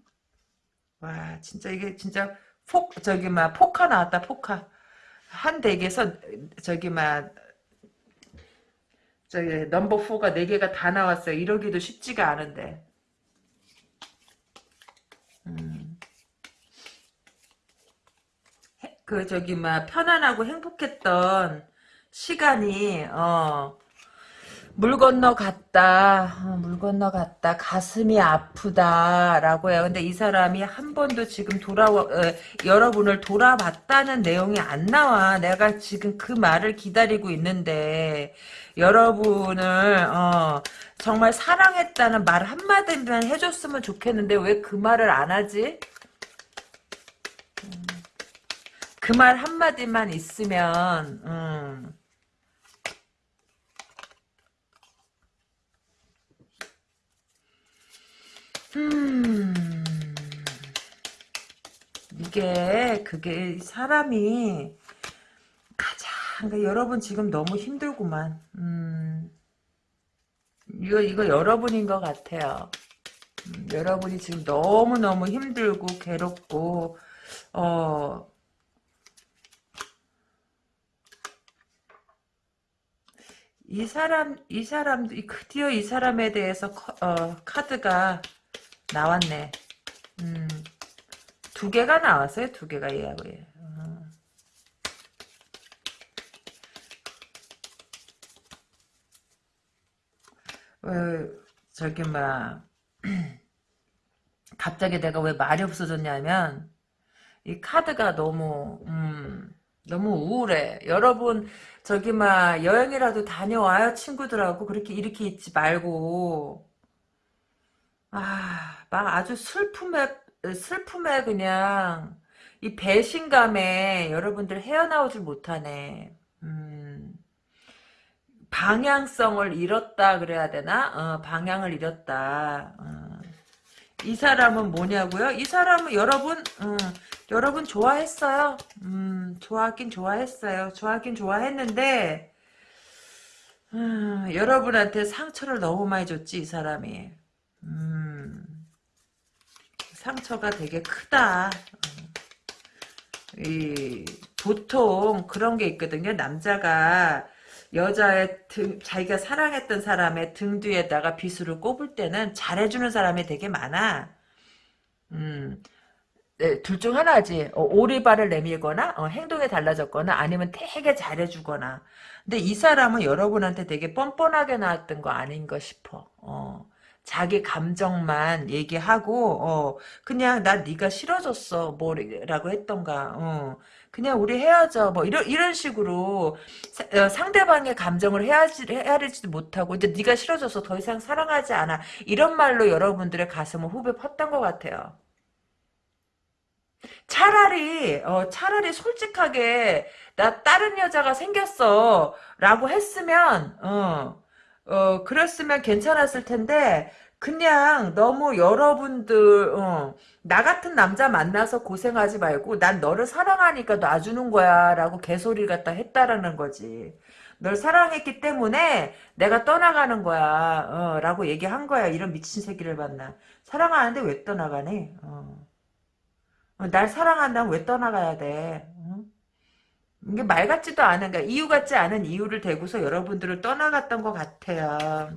와 진짜 이게 진짜 폭 저기 막 포카 나왔다 포카 한 덱에서 저기 막 저기 넘버 4가 4개가 다 나왔어요. 이러기도 쉽지가 않은데. 그 저기 막 편안하고 행복했던 시간이 어. 물 건너 갔다, 어, 물 건너 갔다, 가슴이 아프다라고 해요. 근데 이 사람이 한 번도 지금 돌아와, 어, 여러분을 돌아봤다는 내용이 안 나와. 내가 지금 그 말을 기다리고 있는데, 여러분을, 어, 정말 사랑했다는 말 한마디만 해줬으면 좋겠는데, 왜 그 말을 안 하지? 그 말 한마디만 있으면, 음. 음, 이게, 그게, 사람이, 가장, 그러니까 여러분 지금 너무 힘들구만. 음, 이거, 이거 여러분인 것 같아요. 음, 여러분이 지금 너무 너무 힘들고, 괴롭고, 어, 이 사람, 이 사람, 드디어 이 사람에 대해서 커- 어, 카드가 나왔네. 음, 두 개가 나왔어요. 두 개가 얘하고 얘. 어. 어, 저기 막 갑자기 내가 왜 말이 없어졌냐면 이 카드가 너무 음, 너무 우울해. 여러분 저기 막 여행이라도 다녀와요 친구들하고 그렇게 이렇게 있지 말고 아, 막 아주 슬픔에, 슬픔에 그냥, 이 배신감에 여러분들 헤어나오질 못하네. 음, 방향성을 잃었다 그래야 되나? 어, 방향을 잃었다. 어. 이 사람은 뭐냐고요? 이 사람은 여러분, 음, 여러분 좋아했어요. 음, 좋아하긴 좋아했어요. 좋아하긴 좋아했는데, 음, 여러분한테 상처를 너무 많이 줬지, 이 사람이. 음, 상처가 되게 크다. 어. 이, 보통 그런 게 있거든요. 남자가 여자의 등, 자기가 사랑했던 사람의 등 뒤에다가 비수를 꼽을 때는 잘해주는 사람이 되게 많아. 음, 네, 둘 중 하나지. 어, 오리발을 내밀거나 어, 행동이 달라졌거나 아니면 되게 잘해주거나. 근데 이 사람은 여러분한테 되게 뻔뻔하게 나왔던 거 아닌가 싶어. 어. 자기 감정만 얘기하고 어 그냥 나 네가 싫어졌어 뭐라고 했던가 어 그냥 우리 헤어져 뭐 이런 이런 식으로 사- 어, 상대방의 감정을 헤아리, 헤아리지도 못하고 이제 네가 싫어져서 더 이상 사랑하지 않아 이런 말로 여러분들의 가슴을 후벼 팠던 것 같아요. 차라리 어 차라리 솔직하게 나 다른 여자가 생겼어 라고 했으면 어 어, 그랬으면 괜찮았을 텐데, 그냥 너무 여러분들, 어, 나 같은 남자 만나서 고생하지 말고, 난 너를 사랑하니까 놔주는 거야, 라고 개소리 갖다 했다라는 거지. 널 사랑했기 때문에 내가 떠나가는 거야, 어, 라고 얘기한 거야. 이런 미친 새끼를 만나. 사랑하는데 왜 떠나가니? 어. 어, 날 사랑한다면 왜 떠나가야 돼? 어? 이게 말 같지도 않은, 그러니까 이유 같지 않은 이유를 대고서 여러분들을 떠나갔던 것 같아요.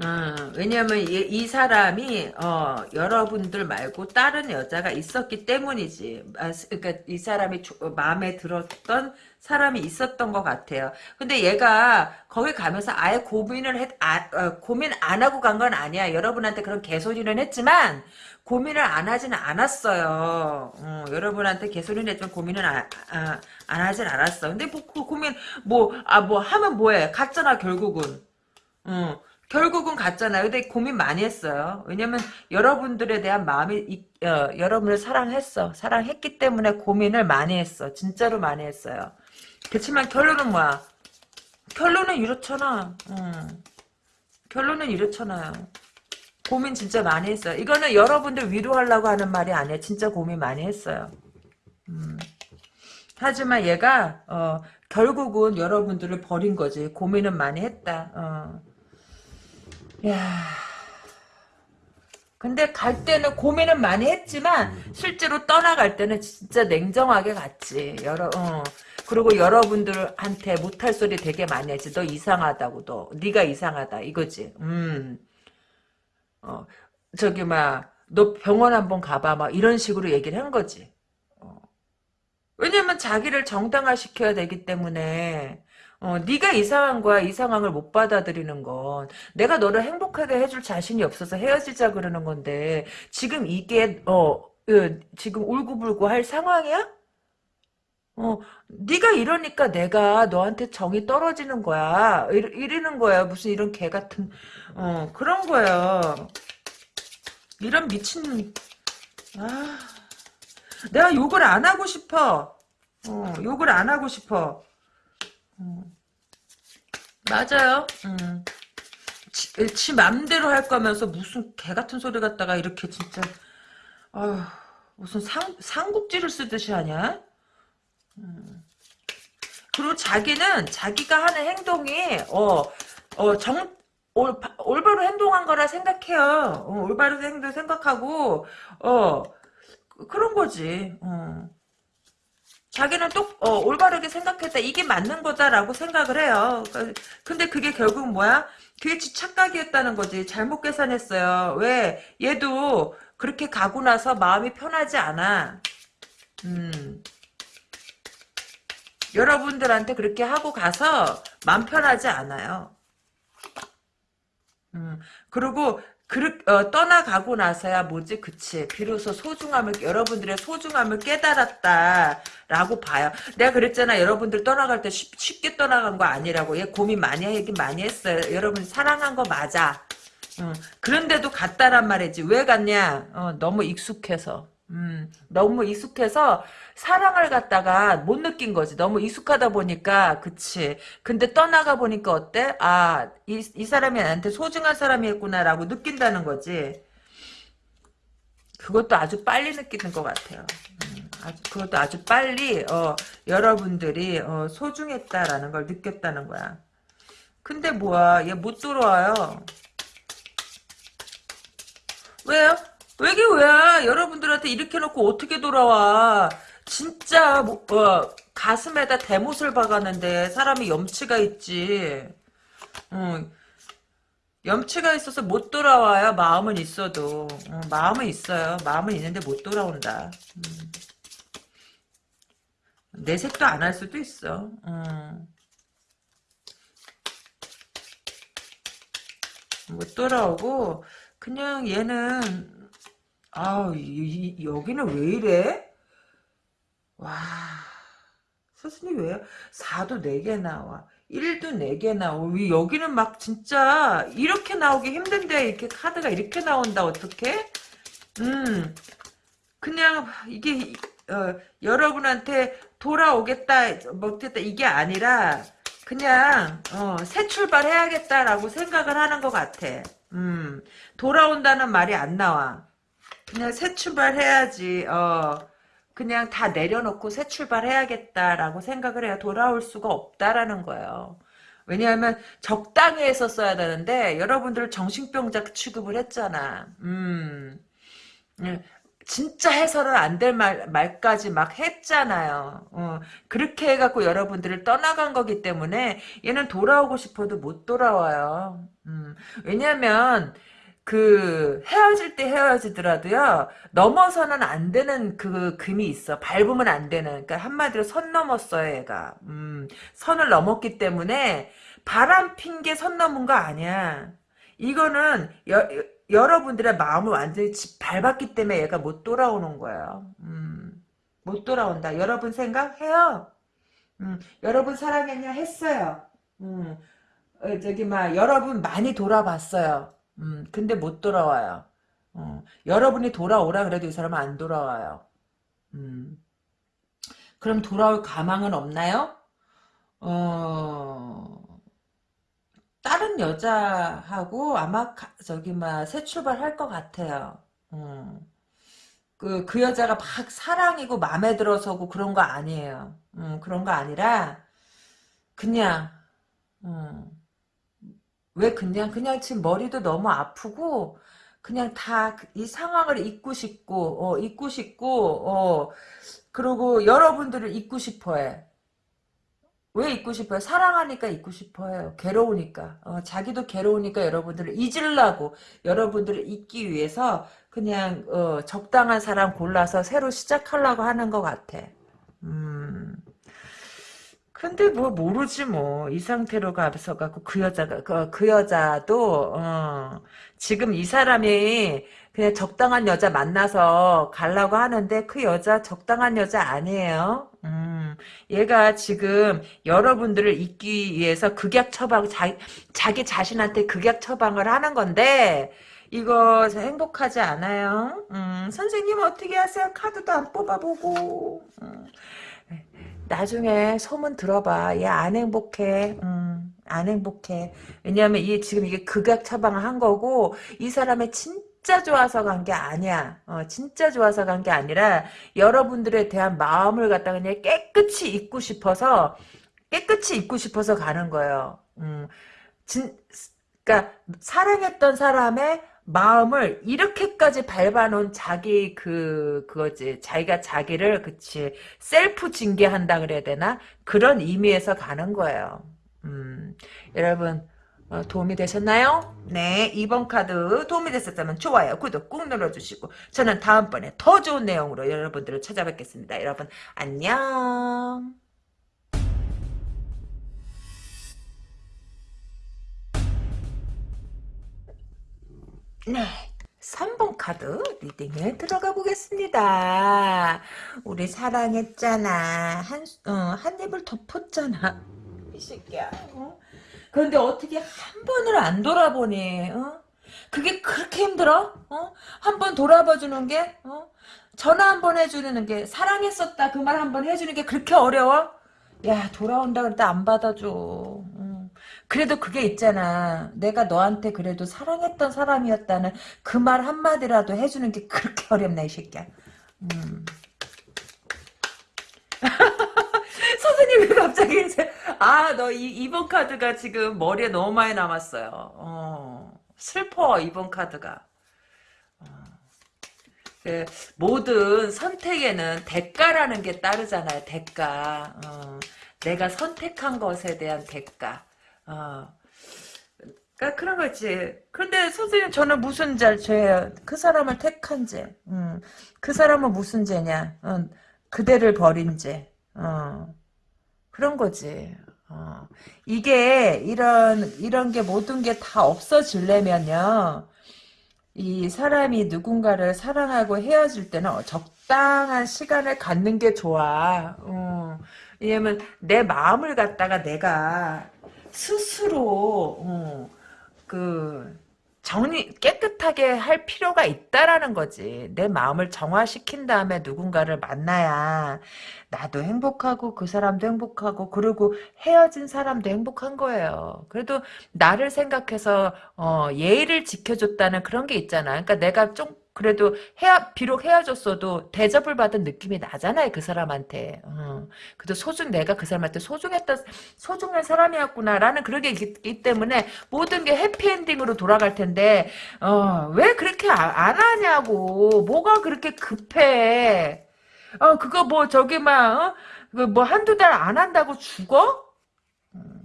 어, 왜냐면 이, 이 사람이 어, 여러분들 말고 다른 여자가 있었기 때문이지. 아, 그러니까 이 사람이 조- 어, 마음에 들었던 사람이 있었던 것 같아요. 근데 얘가 거기 가면서 아예 고민을 했, 아, 어, 고민 안 하고 간 건 아니야. 여러분한테 그런 개소리는 했지만 고민을 안 하지는 않았어요. 어, 여러분한테 개소리는 했지만 고민은 아, 아, 안 하진 않았어. 근데 뭐, 그 고민 뭐아뭐 하면 뭐해? 갔잖아 결국은. 어. 결국은 갔잖아요. 근데 고민 많이 했어요. 왜냐면 여러분들에 대한 마음이 이- 어, 여러분을 사랑했어. 사랑했기 때문에 고민을 많이 했어. 진짜로 많이 했어요. 그렇지만 결론은 뭐야? 결론은 이렇잖아. 음. 결론은 이렇잖아요. 고민 진짜 많이 했어요. 이거는 여러분들 위로하려고 하는 말이 아니야. 진짜 고민 많이 했어요. 음. 하지만 얘가 어, 결국은 여러분들을 버린 거지. 고민은 많이 했다. 어. 야. 근데 갈 때는 고민은 많이 했지만 실제로 떠나갈 때는 진짜 냉정하게 갔지. 여러 어. 그리고 여러분들한테 못할 소리 되게 많이 했지. 너 이상하다고 너. 네가 이상하다 이거지. 음. 어. 저기 막 너 병원 한번 가봐 막 이런 식으로 얘기를 한 거지. 어. 왜냐면 자기를 정당화시켜야 되기 때문에 어, 네가 이상한 거야. 이 상황을 못 받아들이는 건. 내가 너를 행복하게 해줄 자신이 없어서 헤어지자 그러는 건데 지금 이게 어, 어, 지금 울고불고 할 상황이야? 어, 네가 이러니까 내가 너한테 정이 떨어지는 거야. 이러, 이러는 거야. 무슨 이런 개 같은 어, 그런 거야. 이런 미친 아, 내가 욕을 안 하고 싶어. 어, 욕을 안 하고 싶어. 음, 맞아요. 음. 지, 지 맘대로 할 거면서 무슨 개 같은 소리 갖다가 이렇게 진짜 아휴, 무슨 상, 상국지를 쓰듯이 하냐? 그리고 자기는 자기가 하는 행동이 어, 어, 정, 올, 올바로 행동한 거라 생각해요. 어, 올바로 행동 생각하고 어, 그런 거지. 어. 자기는 또 어, 올바르게 생각했다. 이게 맞는 거다라고 생각을 해요. 그러니까 근데 그게 결국 뭐야? 그게 지 착각이었다는 거지. 잘못 계산했어요. 왜? 얘도 그렇게 가고 나서 마음이 편하지 않아. 음. 여러분들한테 그렇게 하고 가서 마음 편하지 않아요. 음, 그리고 그, 어, 떠나가고 나서야 뭐지? 그치. 비로소 소중함을 여러분들의 소중함을 깨달았다라고 봐요. 내가 그랬잖아. 여러분들 떠나갈 때 쉽, 쉽게 떠나간 거 아니라고. 얘 고민 많이 하긴 많이 했어요. 여러분 사랑한 거 맞아. 음, 그런데도 갔다란 말이지. 왜 갔냐? 어, 너무 익숙해서 음, 너무 익숙해서 사랑을 갖다가 못 느낀 거지. 너무 익숙하다 보니까, 그치. 근데 떠나가 보니까 어때? 아, 이, 이 사람이 나한테 소중한 사람이었구나라고 느낀다는 거지. 그것도 아주 빨리 느끼는 것 같아요. 음, 아주, 그것도 아주 빨리, 어, 여러분들이, 어, 소중했다라는 걸 느꼈다는 거야. 근데 뭐야, 얘못 돌아와요. 왜요? 왜게 왜야? 여러분들한테 이렇게 놓고 어떻게 돌아와? 진짜 뭐, 어, 가슴에다 대못을 박았는데 사람이 염치가 있지. 어, 염치가 있어서 못 돌아와요. 마음은 있어도. 어, 마음은 있어요. 마음은 있는데 못 돌아온다. 음. 내색도 안 할 수도 있어. 어. 못 돌아오고 그냥 얘는 아 여기는 왜 이래? 와, 스승님 왜요? 4도 4개 나와. 1도 4개 나와. 왜 여기는 막 진짜 이렇게 나오기 힘든데 이렇게 카드가 이렇게 나온다 어떻게? 음, 그냥 이게 어, 여러분한테 돌아오겠다 못했다 이게 아니라 그냥 어, 새 출발해야겠다라고 생각을 하는 것 같아. 음, 돌아온다는 말이 안 나와. 그냥 새 출발해야지. 어. 그냥 다 내려놓고 새 출발해야겠다라고 생각을 해야 돌아올 수가 없다라는 거예요. 왜냐하면 적당히 했었어야 되는데 여러분들 정신병자 취급을 했잖아. 음. 예, 진짜 해서는 안될 말, 말까지 막 했잖아요. 어, 그렇게 해갖고 여러분들을 떠나간 거기 때문에 얘는 돌아오고 싶어도 못 돌아와요. 음, 왜냐면 그 헤어질 때 헤어지더라도요 넘어서는 안 되는 그 금이 있어. 밟으면 안 되는. 그러니까 한마디로 선 넘었어요 얘가. 음, 선을 넘었기 때문에 바람 핀 게 선 넘은 거 아니야. 이거는 여, 여러분들의 마음을 완전히 밟았기 때문에 얘가 못 돌아오는 거예요. 음, 못 돌아온다. 여러분 생각해요? 음, 여러분 사랑했냐? 했어요. 음, 어, 저기 막 여러분 많이 돌아봤어요 음, 근데 못 돌아와요. 어, 여러분이 돌아오라 그래도 이 사람은 안 돌아와요. 음. 그럼 돌아올 가망은 없나요? 어, 다른 여자하고 아마 가, 저기 막새 출발할 것 같아요. 음. 그, 그 여자가 막 사랑이고 마음에 들어서고 그런 거 아니에요. 음, 그런 거 아니라 그냥 음. 왜 그냥 그냥 지금 머리도 너무 아프고 그냥 다 이 상황을 잊고 싶고 어 잊고 싶고 어 그리고 여러분들을 잊고 싶어해. 왜 잊고 싶어요? 사랑하니까 잊고 싶어요. 괴로우니까. 어, 자기도 괴로우니까 여러분들을 잊으려고 여러분들을 잊기 위해서 그냥 어, 적당한 사람 골라서 새로 시작하려고 하는 것 같아. 음. 음. 근데 뭐 모르지 뭐 이 상태로 가서 갖고 그 여자가 그, 그 여자도 어, 지금 이 사람이 그냥 적당한 여자 만나서 가려고 하는데 그 여자 적당한 여자 아니에요. 음, 얘가 지금 여러분들을 잊기 위해서 극약 처방 자, 자기 자신한테 극약 처방을 하는 건데 이거 행복하지 않아요. 음, 선생님 어떻게 하세요? 카드도 안 뽑아보고. 음. 나중에 소문 들어봐. 얘 안 행복해. 음, 안 행복해. 왜냐하면 이 지금 이게 극약 처방을 한 거고 이 사람의 진짜 좋아서 간 게 아니야. 어, 진짜 좋아서 간 게 아니라 여러분들에 대한 마음을 갖다 그냥 깨끗이 잊고 싶어서 깨끗이 잊고 싶어서 가는 거예요. 음, 진, 그러니까 사랑했던 사람의 마음을 이렇게까지 밟아놓은 자기 그 그거지 자기가 자기를 그치 셀프 징계한다 그래야 되나 그런 의미에서 가는 거예요. 음, 여러분 어, 도움이 되셨나요? 네, 2번 카드 도움이 됐었다면 좋아요, 구독 꾹 눌러주시고 저는 다음번에 더 좋은 내용으로 여러분들을 찾아뵙겠습니다. 여러분 안녕. 네. 3번 카드 리딩에 들어가 보겠습니다. 우리 사랑했잖아. 한, 어, 한 입을 덮었잖아. 이 새끼야. 어? 그런데 어떻게 한 번을 안 돌아보니? 어? 그게 그렇게 힘들어? 어? 한 번 돌아봐 주는 게? 어? 전화 한 번 해주는 게 사랑했었다 그 말 한 번 해주는 게 그렇게 어려워? 야 돌아온다 그랬는데 안 받아줘. 그래도 그게 있잖아. 내가 너한테 그래도 사랑했던 사람이었다는 그 말 한마디라도 해주는 게 그렇게 어렵나, 이 새끼야. 음. 선생님이 갑자기 이제, 아, 너 이, 2번 카드가 지금 머리에 너무 많이 남았어요. 어, 슬퍼, 2번 카드가. 어. 그 모든 선택에는 대가라는 게 따르잖아요, 대가. 어, 내가 선택한 것에 대한 대가. 어. 그러니까 그런 거지. 근데 선생님 저는 무슨 죄예요? 그 사람을 택한 죄. 음. 그 사람은 무슨 죄냐? 어. 그대를 버린 죄. 어. 그런 거지. 어. 이게 이런 이런 게 모든 게 다 없어지려면요. 이 사람이 누군가를 사랑하고 헤어질 때는 적당한 시간을 갖는 게 좋아. 어. 왜냐면 내 마음을 갖다가 내가 스스로 어, 그 정리 깨끗하게 할 필요가 있다라는 거지. 내 마음을 정화시킨 다음에 누군가를 만나야 나도 행복하고 그 사람도 행복하고 그리고 헤어진 사람도 행복한 거예요. 그래도 나를 생각해서 어, 예의를 지켜줬다는 그런 게 있잖아. 그러니까 내가 좀 그래도 헤어, 비록 헤어졌어도 대접을 받은 느낌이 나잖아요, 그 사람한테. 어. 그래도 소중, 내가 그 사람한테 소중했던, 소중한 사람이었구나라는 그런 게 있기 때문에 모든 게 해피엔딩으로 돌아갈 텐데, 어, 왜 그렇게 아, 안 하냐고. 뭐가 그렇게 급해. 어, 그거 뭐, 저기, 막, 어? 그뭐 한두 달 안 한다고 죽어? 음.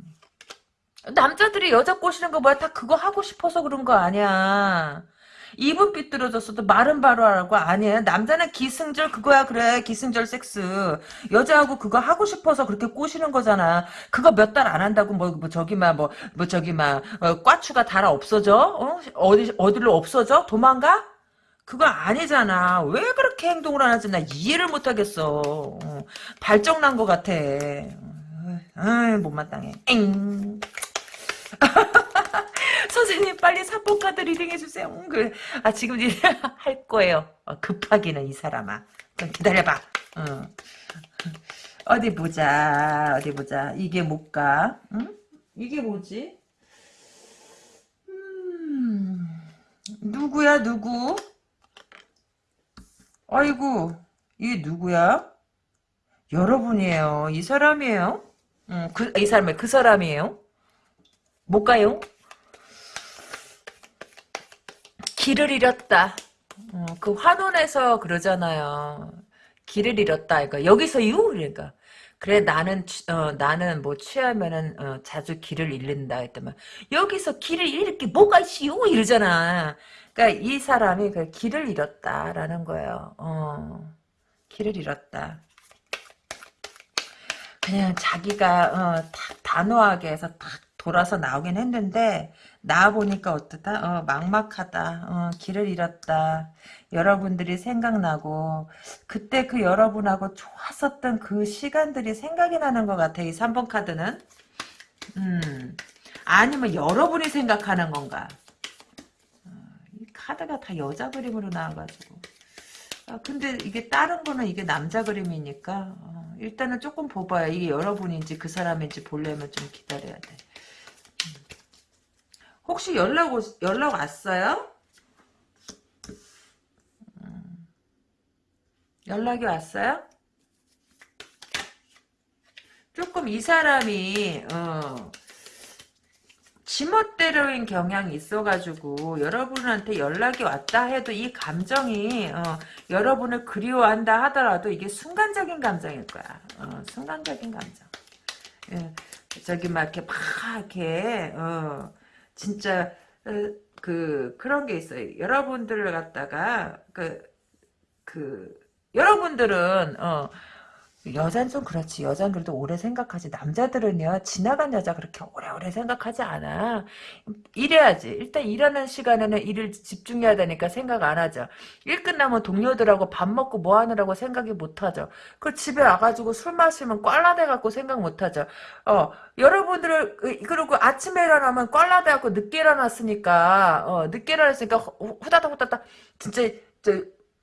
남자들이 여자 꼬시는 거 뭐야? 다 그거 하고 싶어서 그런 거 아니야. 입은 삐뚤어졌어도 말은 바로 하라고. 아니야. 남자는 기승절 그거야. 그래. 기승절 섹스. 여자하고 그거 하고 싶어서 그렇게 꼬시는 거잖아. 그거 몇 달 안 한다고 뭐, 뭐 저기 막뭐뭐 뭐 저기 막 어, 꽈추가 달아 없어져? 어? 어디 어디로 없어져? 도망가? 그거 아니잖아. 왜 그렇게 행동을 안 하지? 나 이해를 못하겠어. 어, 발정난 것 같아. 아 못마땅해. 엥 선생님 빨리 사포카드 reading 해주세요. 음, 그, 아 지금 할 거예요. 어, 급하기는 이 사람아. 좀 기다려봐. 어. 어디 보자. 어디 보자. 이게 뭘까? 응? 이게 뭐지? 음, 누구야 누구? 아이고 이게 누구야? 여러분이에요. 이 사람이에요? 음, 그, 이 사람이 그 사람이에요? 못 가요? 길을 잃었다. 어, 그 환원에서 그러잖아요. 길을 잃었다. 그러니까 여기서 유 그러니까 그래 나는 어, 나는 뭐 취하면은 어, 자주 길을 잃는다 했더만 여기서 길을 잃을 게 뭐가 있시오 이러잖아. 그러니까 이 사람이 그 길을 잃었다라는 거예요. 어, 길을 잃었다. 그냥 자기가 어, 탁 단호하게 해서 탁 돌아서 나오긴 했는데 나와 보니까 어떠다? 어, 막막하다. 어, 길을 잃었다. 여러분들이 생각나고 그때 그 여러분하고 좋았었던 그 시간들이 생각이 나는 것 같아. 이 3번 카드는. 음. 아니면 여러분이 생각하는 건가? 어, 이 카드가 다 여자 그림으로 나와가지고. 아, 근데 이게 다른 거는 이게 남자 그림이니까 어, 일단은 조금 봐봐요. 이게 여러분인지 그 사람인지 보려면 좀 기다려야 돼. 음. 혹시 연락 오, 연락 왔어요? 음. 연락이 왔어요? 조금 이 사람이 어, 지멋대로인 경향이 있어가지고 여러분한테 연락이 왔다 해도 이 감정이 어, 여러분을 그리워한다 하더라도 이게 순간적인 감정일 거야. 어, 순간적인 감정. 예, 저기 막 이렇게 막 이렇게 어, 진짜 어, 그 그런 게 있어요. 여러분들을 갖다가 그 그 여러분들은 어 여잔 좀 그렇지. 여잔 그래도 오래 생각하지. 남자들은요, 지나간 여자 그렇게 오래오래 생각하지 않아. 일해야지. 일단 일하는 시간에는 일을 집중해야 되니까 생각 안 하죠. 일 끝나면 동료들하고 밥 먹고 뭐 하느라고 생각이 못 하죠. 그 집에 와가지고 술 마시면 꽐라대갖고 생각 못 하죠. 어, 여러분들을, 그, 그리고 아침에 일어나면 꽐라대갖고 늦게 일어났으니까, 어, 늦게 일어났으니까 후다닥 후다닥, 진짜, 저,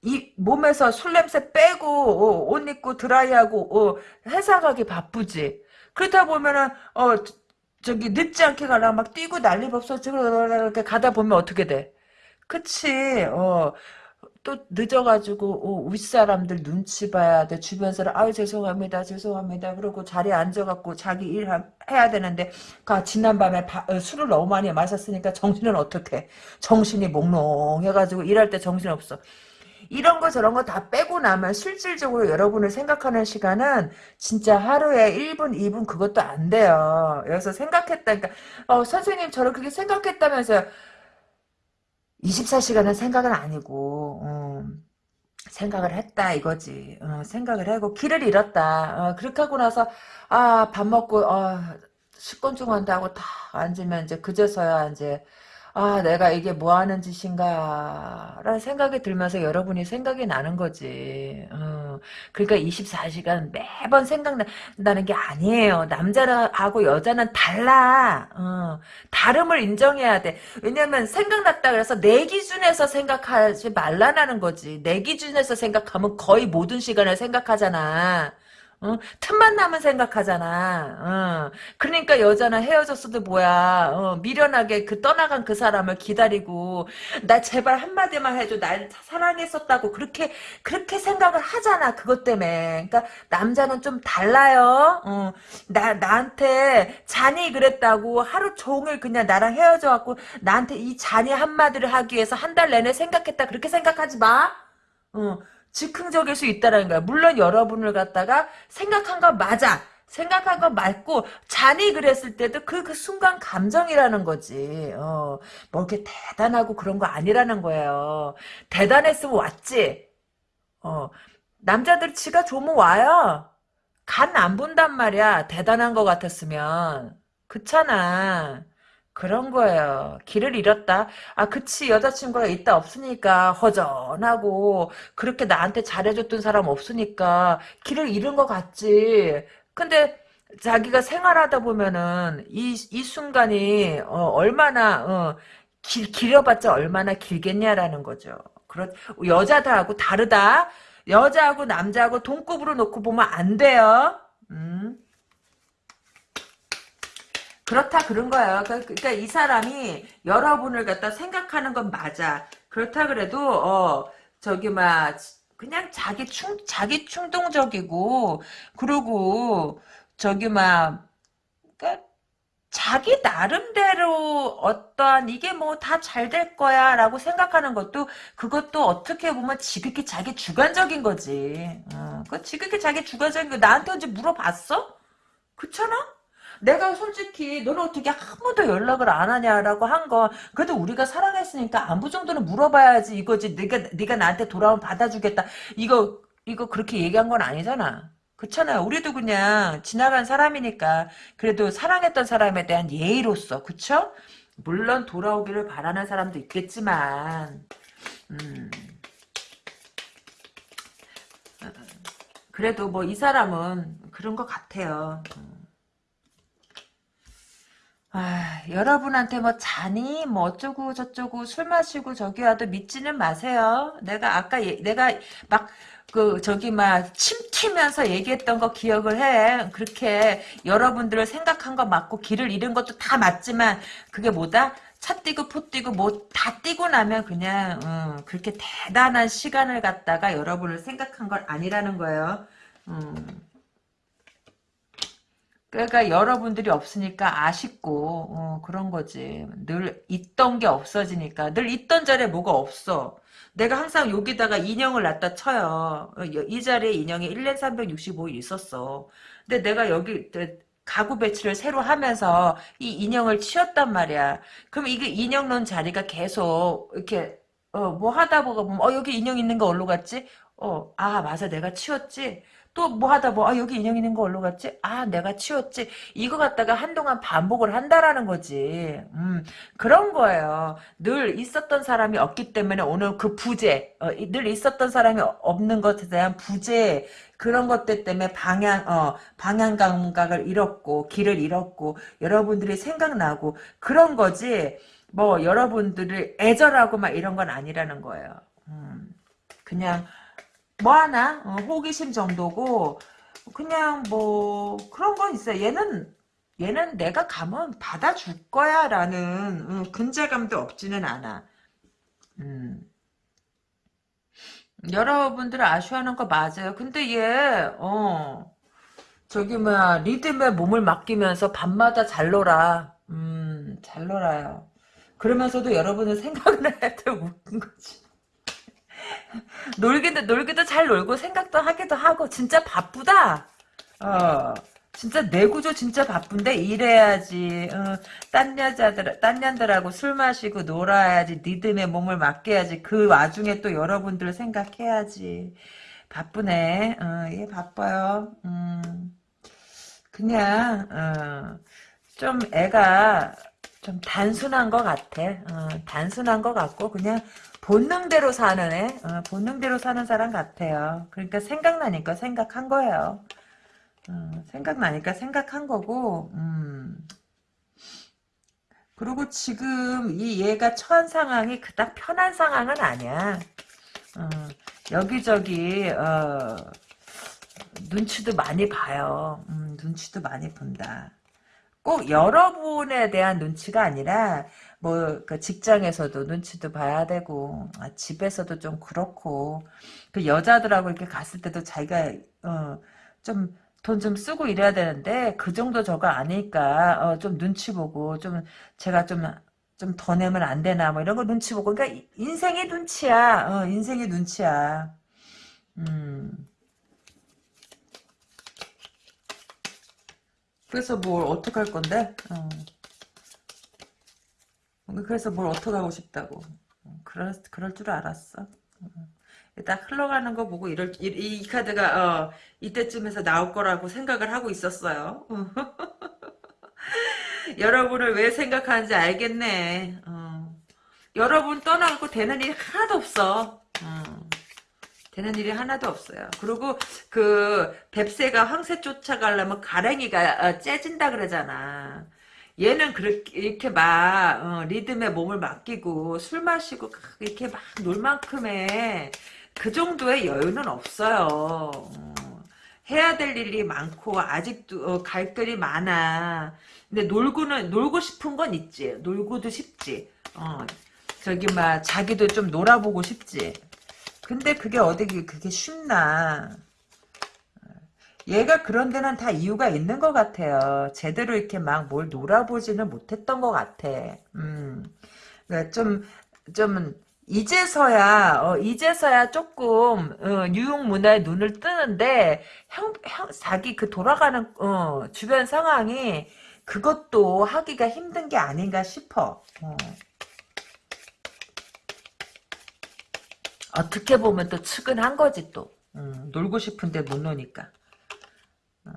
이 몸에서 술 냄새 빼고 어, 옷 입고 드라이하고 어, 회사 가기 바쁘지. 그러다 보면은 어 저기 늦지 않게 가려면 막 뛰고 난리 법서 이렇게 가다 보면 어떻게 돼? 그치. 어. 또 늦어가지고 어, 윗사람들 눈치 봐야 돼 주변 사람 아유 죄송합니다 죄송합니다 그러고 자리에 앉아갖고 자기 일 해야 되는데 가 지난밤에 바, 어, 술을 너무 많이 마셨으니까 정신은 어떻게 정신이 몽롱해가지고 일할 때 정신 없어 이런 거 저런 거 다 빼고 나면 실질적으로 여러분을 생각하는 시간은 진짜 하루에 1분, 2분 그것도 안 돼요. 여기서 생각했다. 그러니까 어, 선생님 저를 그렇게 생각했다면서요. 24시간은 생각은 아니고 음, 생각을 했다 이거지. 어, 생각을 하고 길을 잃었다. 어, 그렇게 하고 나서 아 밥 먹고 어, 식곤증환다 하고 딱 앉으면 이제 그제서야 이제 아, 내가 이게 뭐 하는 짓인가, 라는 생각이 들면서 여러분이 생각이 나는 거지. 어, 그러니까 24시간 매번 생각나는 게 아니에요. 남자하고 여자는 달라. 어, 다름을 인정해야 돼. 왜냐면 생각났다 그래서 내 기준에서 생각하지 말라는 거지. 내 기준에서 생각하면 거의 모든 시간을 생각하잖아. 어? 틈만 나면 생각하잖아. 어. 그러니까 여자는 헤어졌어도 뭐야. 어, 미련하게 그 떠나간 그 사람을 기다리고 나 제발 한마디만 해줘. 날 사랑했었다고 그렇게 그렇게 생각을 하잖아. 그것 때문에. 그러니까 남자는 좀 달라요. 어. 나 나한테 잔이 그랬다고 하루 종일 그냥 나랑 헤어져 갖고 나한테 이 잔이 한마디를 하기 위해서 한 달 내내 생각했다. 그렇게 생각하지 마. 어. 즉흥적일 수 있다는 거야. 물론 여러분을 갖다가 생각한 거 맞아. 생각한 거 맞고 잔이 그랬을 때도 그, 그 순간 감정이라는 거지. 어, 뭐 이렇게 대단하고 그런 거 아니라는 거예요. 대단했으면 왔지. 어, 남자들 지가 좋으면 와요. 간 안 본단 말이야. 대단한 거 같았으면. 그렇잖아. 그런 거예요. 길을 잃었다. 아, 그치. 여자친구가 있다 없으니까 허전하고 그렇게 나한테 잘해줬던 사람 없으니까 길을 잃은 것 같지. 근데 자기가 생활하다 보면은 이, 이 순간이 어, 얼마나 어, 길, 길어봤자 얼마나 길겠냐라는 거죠. 그렇 여자들하고 다르다. 여자하고 남자하고 동급으로 놓고 보면 안 돼요. 음. 그렇다 그런 거예요. 그, 그러니까 이 사람이 여러분을 갖다 생각하는 건 맞아. 그렇다 그래도 어 저기 막 그냥 자기 충 자기 충동적이고 그리고 저기 막 그러니까 자기 나름대로 어떠한 이게 뭐 다 잘 될 거야 라고 생각하는 것도 그것도 어떻게 보면 지극히 자기 주관적인 거지. 어, 그 지극히 자기 주관적인 거 나한테 언제 물어봤어? 그렇잖아? 내가 솔직히 너는 어떻게 한 번도 연락을 안 하냐라고 한 건 그래도 우리가 사랑했으니까 안부 정도는 물어봐야지 이거지 네가 네가 나한테 돌아오면 받아주겠다 이거 이거 그렇게 얘기한 건 아니잖아 그렇잖아요. 우리도 그냥 지나간 사람이니까 그래도 사랑했던 사람에 대한 예의로서 그쵸? 물론 돌아오기를 바라는 사람도 있겠지만 음. 그래도 뭐 이 사람은 그런 것 같아요. 음. 아, 여러분한테 뭐 자니 뭐 어쩌고 저쩌고 술 마시고 저기 와도 믿지는 마세요. 내가 아까 예, 내가 막 그 저기 막 침 튀면서 얘기했던 거 기억을 해. 그렇게 여러분들을 생각한 거 맞고 길을 잃은 것도 다 맞지만 그게 뭐다? 차 뛰고 포 뛰고 뭐 다 뛰고 나면 그냥 음, 그렇게 대단한 시간을 갖다가 여러분을 생각한 건 아니라는 거예요. 음. 그러니까 여러분들이 없으니까 아쉽고 어, 그런 거지. 늘 있던 게 없어지니까 늘 있던 자리에 뭐가 없어. 내가 항상 여기다가 인형을 놨다 쳐요. 어, 이 자리에 인형이 1년 365일 있었어. 근데 내가 여기 가구 배치를 새로 하면서 이 인형을 치웠단 말이야. 그럼 이게 인형 놓은 자리가 계속 이렇게 어, 뭐 하다 보면 어 여기 인형 있는 거 어디로 갔지? 어, 아 맞아 내가 치웠지. 또 뭐 하다 뭐 아 여기 인형 있는 거 어디로 갔지? 아 내가 치웠지. 이거 갖다가 한동안 반복을 한다라는 거지. 음 그런 거예요. 늘 있었던 사람이 없기 때문에 오늘 그 부재 어, 늘 있었던 사람이 없는 것에 대한 부재 그런 것들 때문에 방향 어 방향 감각을 잃었고 길을 잃었고 여러분들이 생각나고 그런 거지. 뭐 여러분들을 애절하고 막 이런 건 아니라는 거예요. 음, 그냥 뭐 하나 어, 호기심 정도고 그냥 뭐 그런 건 있어요. 얘는 얘는 내가 가면 받아줄 거야라는 음, 근자감도 없지는 않아. 음. 여러분들 아쉬워하는 거 맞아요. 근데 얘 어. 저기 뭐야 리듬에 몸을 맡기면서 밤마다 잘 놀아. 음, 잘 놀아요. 그러면서도 여러분은 생각을 해야 돼 웃긴 거지. 놀기도 놀기도 잘 놀고 생각도 하기도 하고 진짜 바쁘다. 어. 진짜 내 구조 진짜 바쁜데 일해야지. 어, 딴 여자들, 딴 년들하고 술 마시고 놀아야지. 리듬에 몸을 맡겨야지. 그 와중에 또 여러분들 생각해야지. 바쁘네. 어, 얘 바빠요. 음, 그냥 어, 좀 애가 좀 단순한 것 같아. 어, 단순한 것 같고 그냥 본능대로 사는 애, 어, 본능대로 사는 사람 같아요. 그러니까 생각나니까 생각한 거예요. 어, 생각나니까 생각한 거고, 음. 그리고 지금 이 얘가 처한 상황이 그닥 편한 상황은 아니야. 어, 여기저기 어, 눈치도 많이 봐요. 음, 눈치도 많이 본다. 꼭 여러분에 대한 눈치가 아니라 뭐 그 직장에서도 눈치도 봐야 되고 아, 집에서도 좀 그렇고 그 여자들하고 이렇게 갔을 때도 자기가 어, 좀 돈좀 쓰고 이래야 되는데 그 정도 저거 아니까 어, 좀 눈치 보고 좀 제가 좀 좀 더 내면 안 되나 뭐 이런 거 눈치 보고. 그러니까 인생의 눈치야. 어, 인생의 눈치야. 음 그래서 뭘 어떡할 건데 어. 그래서 뭘 어떻게 하고 싶다고. 그럴, 그럴 줄 알았어. 딱 흘러가는 거 보고 이럴, 이, 이 카드가, 어, 이때쯤에서 나올 거라고 생각을 하고 있었어요. 여러분을 왜 생각하는지 알겠네. 어. 여러분 떠나고 되는 일이 하나도 없어. 어. 되는 일이 하나도 없어요. 그리고 그 뱁새가 황새 쫓아가려면 가랭이가 어, 째진다 그러잖아. 얘는 그렇게 이렇게 막 어, 리듬에 몸을 맡기고 술 마시고 이렇게 막 놀 만큼의 그 정도의 여유는 없어요. 어, 해야 될 일이 많고 아직도 어, 갈 길이 많아. 근데 놀고는 놀고 싶은 건 있지. 놀고도 싶지. 어, 저기 막 자기도 좀 놀아보고 싶지. 근데 그게 어디 그게 쉽나? 얘가 그런 데는 다 이유가 있는 것 같아요. 제대로 이렇게 막 뭘 놀아보지는 못했던 것 같아. 음. 그러니까 좀, 좀, 이제서야, 어, 이제서야 조금, 어, 뉴욕 문화에 눈을 뜨는데, 형, 형, 자기 그 돌아가는, 어, 주변 상황이 그것도 하기가 힘든 게 아닌가 싶어. 어. 어떻게 보면 또 측은한 거지 또. 음, 놀고 싶은데 못 노니까. 어.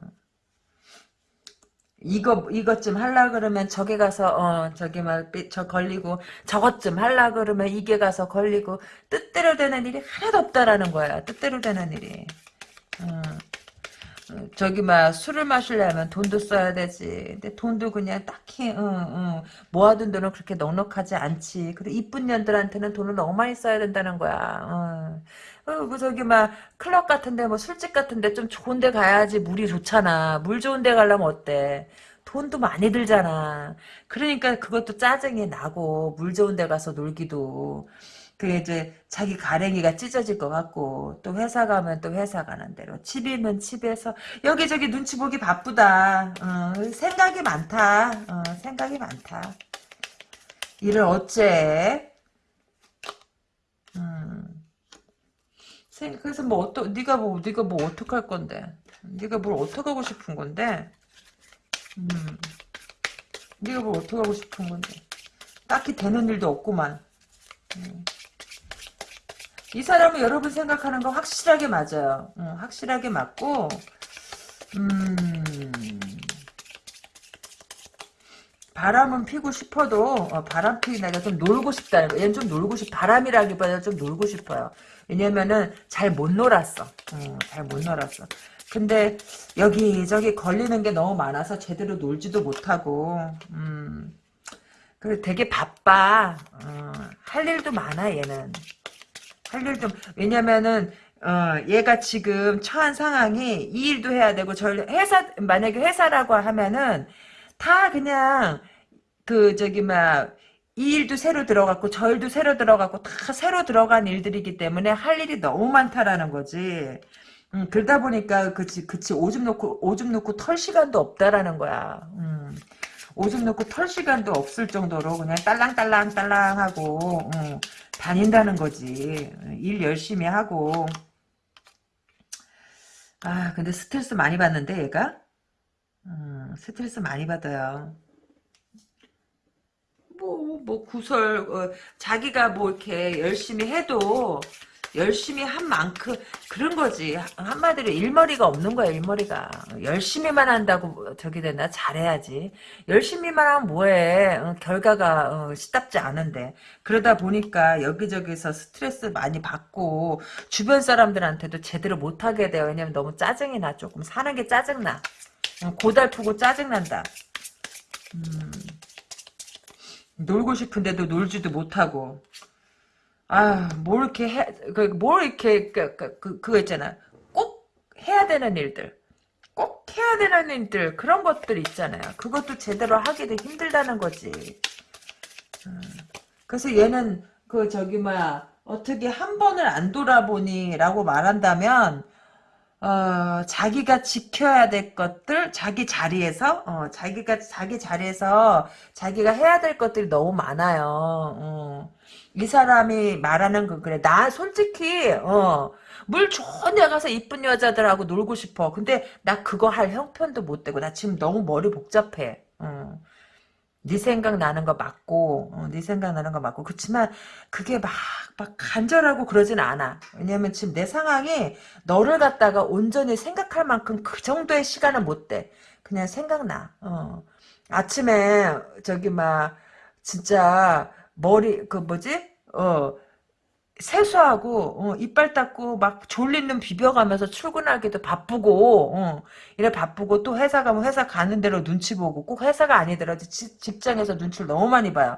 이거 이것 좀 할라 그러면 저게 가서 어 저게 막저 걸리고 저것 좀 할라 그러면 이게 가서 걸리고 뜻대로 되는 일이 하나도 없다라는 거야. 뜻대로 되는 일이. 어. 어, 저기 막 술을 마시려면 돈도 써야 되지. 근데 돈도 그냥 딱히 응, 응. 모아둔 돈은 그렇게 넉넉하지 않지. 그리고 이쁜 년들한테는 돈을 너무 많이 써야 된다는 거야. 어. 어, 그 저기 막 클럽 같은데 뭐 술집 같은데 좀 좋은데 가야지 물이 좋잖아. 물 좋은데 가려면 어때? 돈도 많이 들잖아. 그러니까 그것도 짜증이 나고 물 좋은 데 가서 놀기도. 그게 이제 자기 가랭이가 찢어질 것 같고 또 회사 가면 또 회사 가는 대로 집이면 집에서 여기저기 눈치 보기 바쁘다. 어, 생각이 많다. 어, 생각이 많다. 일을 어째? 음. 그래서 뭐 어떠 네가 뭐 네가 뭐 어떡할 건데? 네가 뭘 어떡하고 싶은 건데? 음. 네가 뭘 어떡하고 싶은 건데? 딱히 되는 일도 없구만. 음. 이 사람은 여러분 생각하는 거 확실하게 맞아요. 어, 확실하게 맞고, 음, 바람은 피고 싶어도, 어, 바람 피기 내가 좀 놀고 싶다는 거. 얘는 좀 놀고 싶, 바람이라기보다 좀 놀고 싶어요. 왜냐면은 잘 못 놀았어. 어, 잘못 놀았어. 근데 여기저기 걸리는 게 너무 많아서 제대로 놀지도 못하고, 음, 그래 되게 바빠. 어, 할 일도 많아 얘는. 할일 좀, 왜냐면은, 어, 얘가 지금 처한 상황이 이 일도 해야 되고, 저 회사, 만약에 회사라고 하면은, 다 그냥, 그, 저기, 막, 이 일도 새로 들어갔고, 저 일도 새로 들어갔고, 다 새로 들어간 일들이기 때문에 할 일이 너무 많다라는 거지. 음, 그러다 보니까, 그치, 그치, 오줌 놓고, 오줌 놓고 털 시간도 없다라는 거야. 음. 오줌 놓고 털 시간도 없을 정도로 그냥 딸랑딸랑 딸랑 하고 음, 다닌다는 거지. 일 열심히 하고. 아 근데 스트레스 많이 받는데 얘가? 음, 스트레스 많이 받아요. 뭐, 뭐, 구설, 어, 자기가 뭐, 이렇게 열심히 해도, 열심히 한 만큼 그런 거지. 한마디로 일머리가 없는 거야 일머리가. 열심히만 한다고 저기 된다 잘해야지. 열심히만 하면 뭐해? 어, 결과가 어, 시답지 않은데. 그러다 보니까 여기저기서 스트레스 많이 받고 주변 사람들한테도 제대로 못하게 돼요. 왜냐면 너무 짜증이 나 조금 사는 게 짜증나. 어, 고달프고 짜증난다. 음, 놀고 싶은데도 놀지도 못하고 아, 뭘 이렇게 해, 그, 뭘 이렇게, 그, 그, 그, 그거 있잖아. 꼭 해야 되는 일들. 꼭 해야 되는 일들. 그런 것들 있잖아요. 그것도 제대로 하기도 힘들다는 거지. 음. 그래서 얘는, 그, 저기, 뭐야, 어떻게 한 번을 안 돌아보니, 라고 말한다면, 어, 자기가 지켜야 될 것들, 자기 자리에서, 어, 자기가, 자기 자리에서, 자기가 해야 될 것들이 너무 많아요. 어. 이 사람이 말하는 거 그래. 나 솔직히 어. 물 좋은 데 가서 이쁜 여자들하고 놀고 싶어. 근데 나 그거 할 형편도 못 되고 나 지금 너무 머리 복잡해. 어. 네 생각 나는 거 맞고, 어, 네 생각 나는 거 맞고. 그렇지만 그게 막, 막 간절하고 그러진 않아. 왜냐면 지금 내 상황이 너를 갖다가 온전히 생각할 만큼 그 정도의 시간은 못 돼. 그냥 생각나. 어. 아침에 저기 막 진짜 머리 그 뭐지? 어 세수하고 어, 이빨 닦고 막눈 비벼가면서 출근하기도 바쁘고 어, 이래 바쁘고 또 회사 가면 회사 가는 대로 눈치 보고 꼭 회사가 아니더라도 지, 직장에서 눈치를 너무 많이 봐요.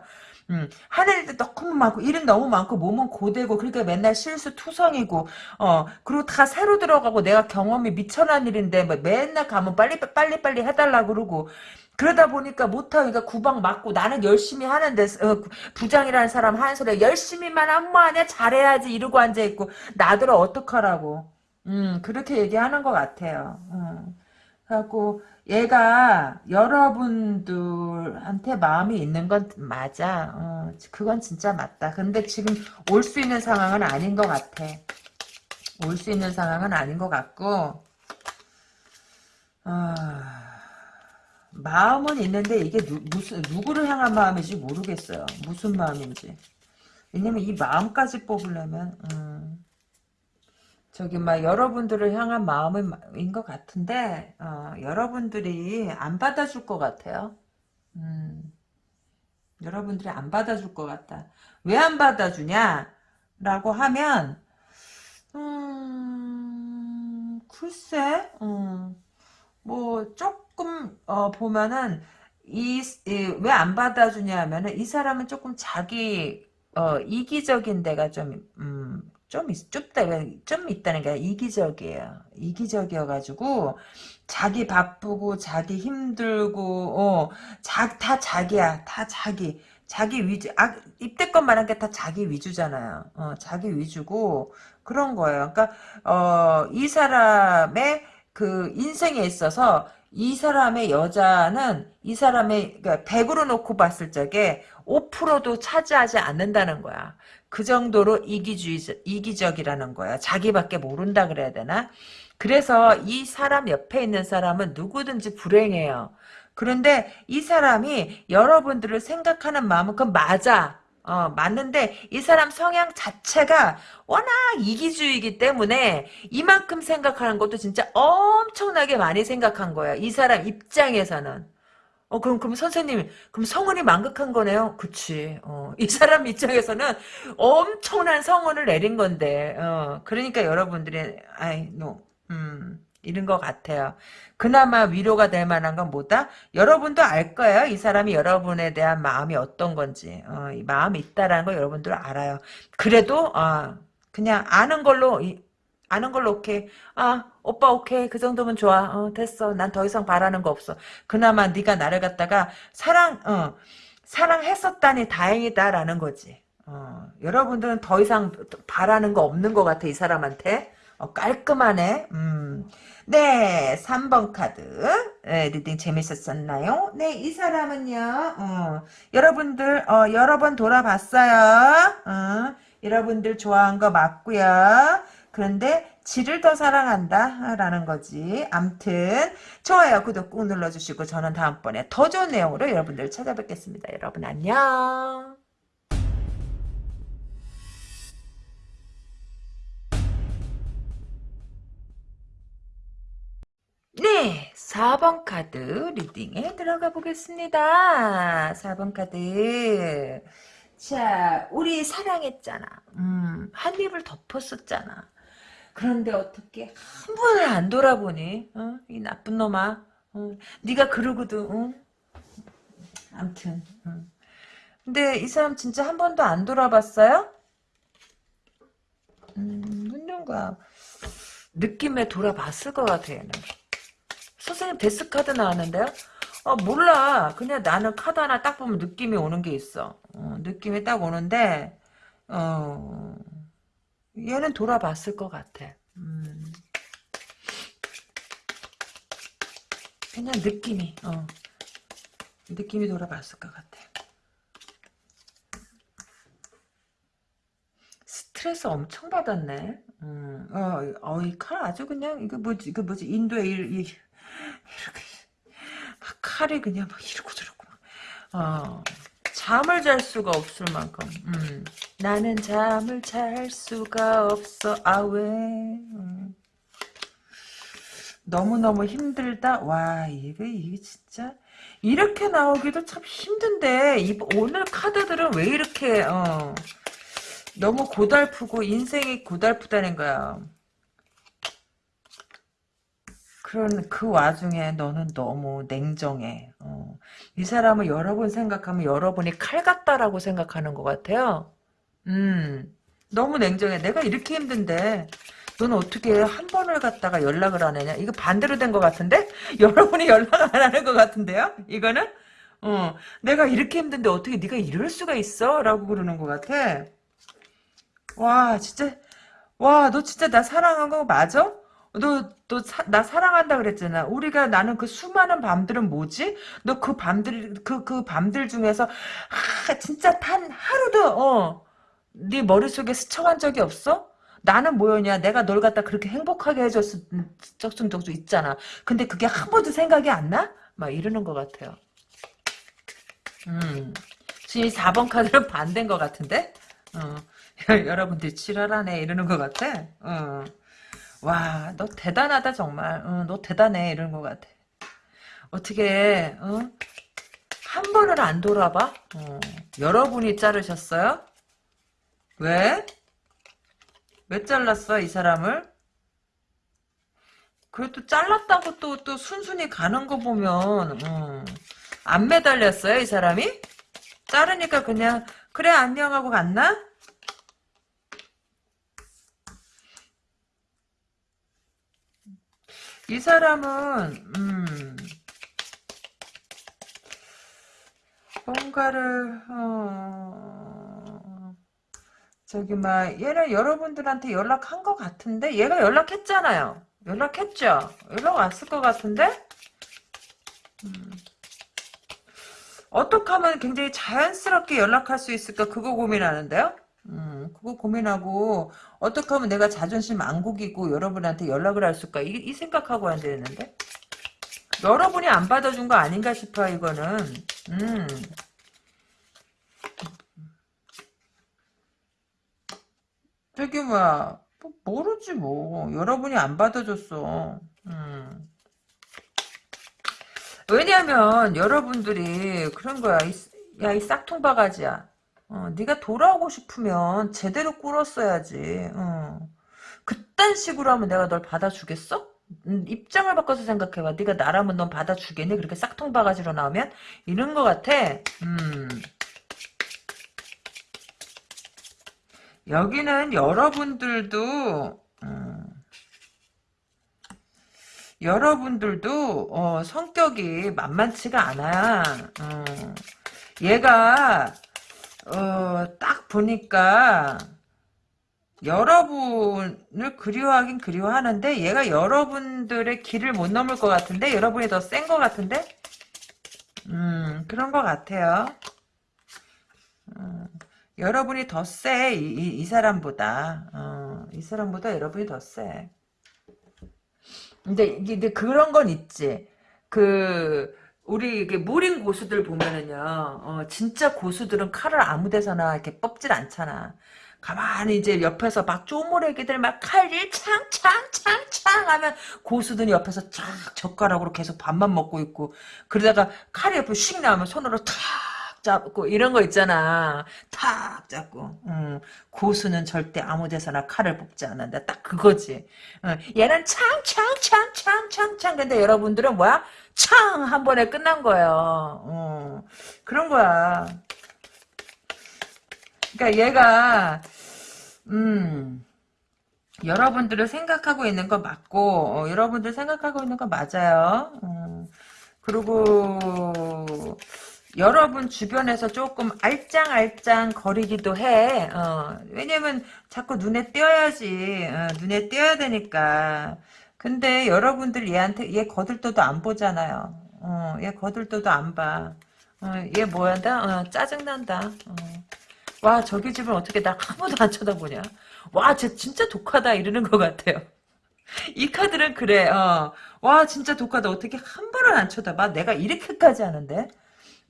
음, 하는 일도 너무 많고 일은 너무 많고 몸은 고되고 그러니까 맨날 실수 투성이고 어 그리고 다 새로 들어가고 내가 경험이 미천한 일인데 뭐 맨날 가면 빨리 빨리 빨리 해달라 그러고 그러다 보니까 못하니까 구박 맞고 나는 열심히 하는데 어, 부장이라는 사람 하는 소리 열심히만 하면 뭐하냐 잘해야지 이러고 앉아있고 나더러 어떡하라고. 음 그렇게 얘기하는 것 같아요. 음. 그래갖고 얘가 여러분들한테 마음이 있는 건 맞아. 어, 그건 진짜 맞다. 근데 지금 올 수 있는 상황은 아닌 것 같아. 올 수 있는 상황은 아닌 것 같고 아... 마음은 있는데 이게 누, 무슨 누구를 향한 마음인지 모르겠어요. 무슨 마음인지. 왜냐면 이 마음까지 뽑으려면 음, 저기 막 여러분들을 향한 마음인 것 같은데 어, 여러분들이 안 받아줄 것 같아요. 음, 여러분들이 안 받아줄 것 같다. 왜 안 받아주냐? 라고 하면 음, 글쎄 음, 뭐 조금 어, 보면은 이왜 안 받아주냐 하면은 이 사람은 조금 자기 어, 이기적인 데가 좀 음, 좀, 있, 좀, 좀 있다는 게 이기적이에요. 이기적이어가지고, 자기 바쁘고, 자기 힘들고, 어, 자, 다 자기야. 다 자기. 자기 위주, 아, 입대껏 말한 게 다 자기 위주잖아요. 어, 자기 위주고, 그런 거예요. 그러니까, 어, 이 사람의 그 인생에 있어서, 이 사람의 여자는 이 사람의 그러니까 100으로 놓고 봤을 적에 5%도 차지하지 않는다는 거야. 그 정도로 이기주의, 이기적이라는 거야. 자기밖에 모른다 그래야 되나? 그래서 이 사람 옆에 있는 사람은 누구든지 불행해요. 그런데 이 사람이 여러분들을 생각하는 마음은 그 맞아. 어, 맞는데 이 사람 성향 자체가 워낙 이기주의이기 때문에 이만큼 생각하는 것도 진짜 엄청나게 많이 생각한 거야. 이 사람 입장에서는. 어, 그럼, 그럼 선생님, 그럼 성은이 망극한 거네요? 그치. 어, 이 사람 입장에서는 엄청난 성은을 내린 건데, 어, 그러니까 여러분들이, 아이, 노, 음, 이런 것 같아요. 그나마 위로가 될 만한 건 뭐다? 여러분도 알 거예요. 이 사람이 여러분에 대한 마음이 어떤 건지. 어, 이 마음이 있다라는 거 여러분들 알아요. 그래도, 어, 그냥 아는 걸로, 이, 아는 걸로 오케이. 아 오빠 오케이 그 정도면 좋아. 어 됐어. 난 더 이상 바라는 거 없어. 그나마 네가 나를 갖다가 사랑 어 사랑했었다니 다행이다라는 거지. 어 여러분들은 더 이상 바라는 거 없는 것 같아 이 사람한테. 어, 깔끔하네. 음. 네, 3번 카드. 네, reading 재밌었었나요? 네, 이 사람은요, 어, 여러분들, 어, 여러 번 돌아봤어요. 어, 여러분들 좋아한 거 맞고요 그런데 지를 더 사랑한다 라는 거지 암튼 좋아요 구독 꾹 눌러주시고 저는 다음번에 더 좋은 내용으로 여러분들 찾아뵙겠습니다 여러분 안녕 네 4번 카드 리딩에 들어가 보겠습니다 4번 카드 자 우리 사랑했잖아 음, 한 입을 덮었었잖아 그런데 어떻게 한 번을 안 돌아보니? 어? 이 나쁜 놈아. 어? 네가 그러고도 어? 암튼. 어. 근데 이 사람 진짜 한 번도 안 돌아봤어요? 음, 누군가 느낌에 돌아봤을 것 같아 얘는. 선생님 데스카드 나왔는데요? 어, 몰라. 그냥 나는 카드 하나 딱 보면 느낌이 오는 게 있어. 어, 느낌이 딱 오는데 어... 얘는 돌아봤을 것 같아. 음. 그냥 느낌이, 어. 느낌이 돌아봤을 것 같아. 스트레스 엄청 받았네. 음, 어, 어, 이 칼 아주 그냥, 이거 뭐지, 이거 뭐지, 인도에 이, 이, 칼이 그냥 막 이러고 저러고, 어. 잠을 잘 수가 없을 만큼 음. 나는 잠을 잘 수가 없어 아왜 음. 너무너무 힘들다 와 이게 이게 진짜 이렇게 나오기도 참 힘든데 이, 오늘 카드들은 왜 이렇게 어, 너무 고달프고 인생이 고달프다는 거야 그런 그 와중에 너는 너무 냉정해. 어. 이 사람을 여러 번 생각하면 여러분이 칼 같다라고 생각하는 것 같아요. 음, 너무 냉정해. 내가 이렇게 힘든데 너는 어떻게 한 번을 갖다가 연락을 안 하냐? 이거 반대로 된 것 같은데? 여러분이 연락 안 하는 것 같은데요? 이거는? 어, 내가 이렇게 힘든데 어떻게 네가 이럴 수가 있어? 라고 그러는 것 같아. 와, 진짜, 와, 너 진짜 나 사랑한 거 맞아? 너, 너, 나 사랑한다 그랬잖아. 우리가 나는 그 수많은 밤들은 뭐지? 너 그 밤들, 그, 그 밤들 중에서, 하, 진짜 단 하루도, 어, 네 머릿속에 스쳐간 적이 없어? 나는 뭐였냐? 내가 널 갖다 그렇게 행복하게 해줬을 적순 적도 있잖아. 근데 그게 한 번도 생각이 안 나? 막 이러는 것 같아요. 음. 지금 4번 카드는 반대인 것 같은데? 어. 여러분들 지랄하네 이러는 것 같아. 어. 와, 너 대단하다, 정말. 어, 너 대단해, 이런 것 같아. 어떻게, 어? 한 번을 안 돌아봐? 어, 여러분이 자르셨어요? 왜? 왜 잘랐어, 이 사람을? 그래도 잘랐다고 또, 또 순순히 가는 거 보면, 어, 안 매달렸어요, 이 사람이? 자르니까 그냥, 그래, 안녕 하고 갔나? 이 사람은 음 뭔가를 어 저기 막 얘는 여러분들한테 연락한 것 같은데 얘가 연락했잖아요. 연락했죠? 연락 왔을 것 같은데? 음. 어떻게 하면 굉장히 자연스럽게 연락할 수 있을까? 그거 고민하는데요 음, 그거 고민하고 어떻게 하면 내가 자존심 안 구기고 여러분한테 연락을 할수 있을까 이, 이 생각하고 안 되는데? 여러분이 안 받아준 거 아닌가 싶어 이거는. 음. 저기 뭐야 뭐, 모르지 뭐. 여러분이 안 받아줬어. 음. 왜냐면 여러분들이 그런 거야. 야 이 싹퉁바가지야 어, 네가 돌아오고 싶으면 제대로 꿇었어야지. 어. 그딴 식으로 하면 내가 널 받아주겠어? 음, 입장을 바꿔서 생각해봐. 네가 나라면 넌 받아주겠니? 그렇게 싹통 바가지로 나오면? 이런 것 같아. 음. 여기는 여러분들도 음, 여러분들도 어, 성격이 만만치가 않아. 어, 얘가 어, 딱 보니까 여러분을 그리워하긴 그리워하는데 얘가 여러분들의 길을 못 넘을 것 같은데 여러분이 더 센 것 같은데? 음 그런 것 같아요. 음, 여러분이 더 세 이, 이, 이, 사람보다. 어, 이 사람보다 여러분이 더세. 근데 이게 그런 건 있지. 그 우리 이게 무린 고수들 보면은요, 어, 진짜 고수들은 칼을 아무 데서나 이렇게 뽑질 않잖아. 가만히 이제 옆에서 막 쪼무레기들 막 칼질 창창창창 하면 고수들이 옆에서 쫙 젓가락으로 계속 밥만 먹고 있고 그러다가 칼이 옆에 씩 나오면 손으로 탁 잡고 이런 거 있잖아. 탁 잡고. 음, 고수는 절대 아무 데서나 칼을 뽑지 않는다. 딱 그거지. 어, 얘는 창창창창창창 근데 여러분들은 뭐야? 창! 한 번에 끝난 거예요. 어, 그런 거야. 그러니까 얘가 음 여러분들을 생각하고 있는 거 맞고 어, 여러분들 생각하고 있는 거 맞아요. 음, 그리고 여러분 주변에서 조금 알짱알짱 거리기도 해. 어, 왜냐면 자꾸 눈에 띄어야지. 어, 눈에 띄어야 되니까. 근데 여러분들 얘한테 얘 거들떠도 안 보잖아요. 어, 얘 거들떠도 안 봐. 어, 얘 뭐한다? 어, 짜증난다. 어. 와 저기 집은 어떻게 나 아무도 안 쳐다보냐. 와 쟤 진짜 독하다 이러는 것 같아요. 이 카드는 그래. 어. 와 진짜 독하다. 어떻게 한 번을 안 쳐다봐. 내가 이렇게까지 하는데.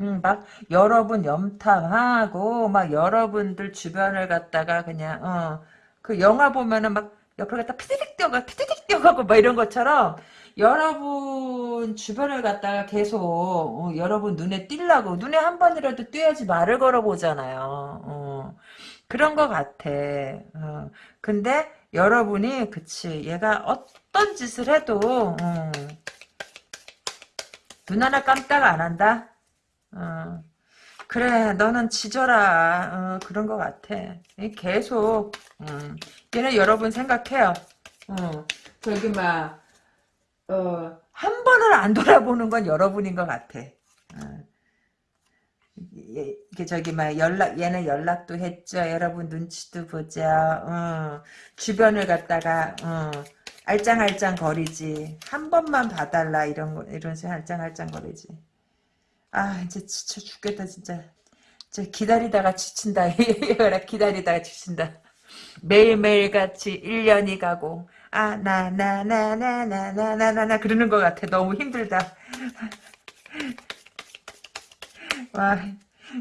음, 막 여러분 염탐하고 막 여러분들 주변을 갖다가 그냥 어, 그 영화 보면은 막 옆을 갖다 피디릭 뛰어가 피디릭 뛰어가고 막 이런 것처럼 여러분 주변을 갖다가 계속 어, 여러분 눈에 띄려고 눈에 한 번이라도 띄어야지 말을 걸어보잖아요. 어, 그런 것 같아. 어, 근데 여러분이 그치 얘가 어떤 짓을 해도 어, 눈 하나 깜짝 안 한다. 어, 그래 너는 지져라. 어, 그런 것 같아. 계속 음, 얘는 여러분 생각해요. 어, 저기 막 어, 한 번을 안 돌아보는 건 여러분인 것 같아. 어. 이게 저기 막 연락 얘는 연락도 했죠. 여러분 눈치도 보자. 어, 주변을 갖다가 어, 알짱알짱 거리지. 한 번만 봐달라. 이런 거 이런 식 알짱알짱 거리지 아 이제 지쳐 죽겠다 진짜. 진 기다리다가 지친다. 기다리다가 지친다. 매일매일 같이 1년이 가고 아 나 나 나 나 나 나 나 나 나 그러는 것 같아. 너무 힘들다. 와,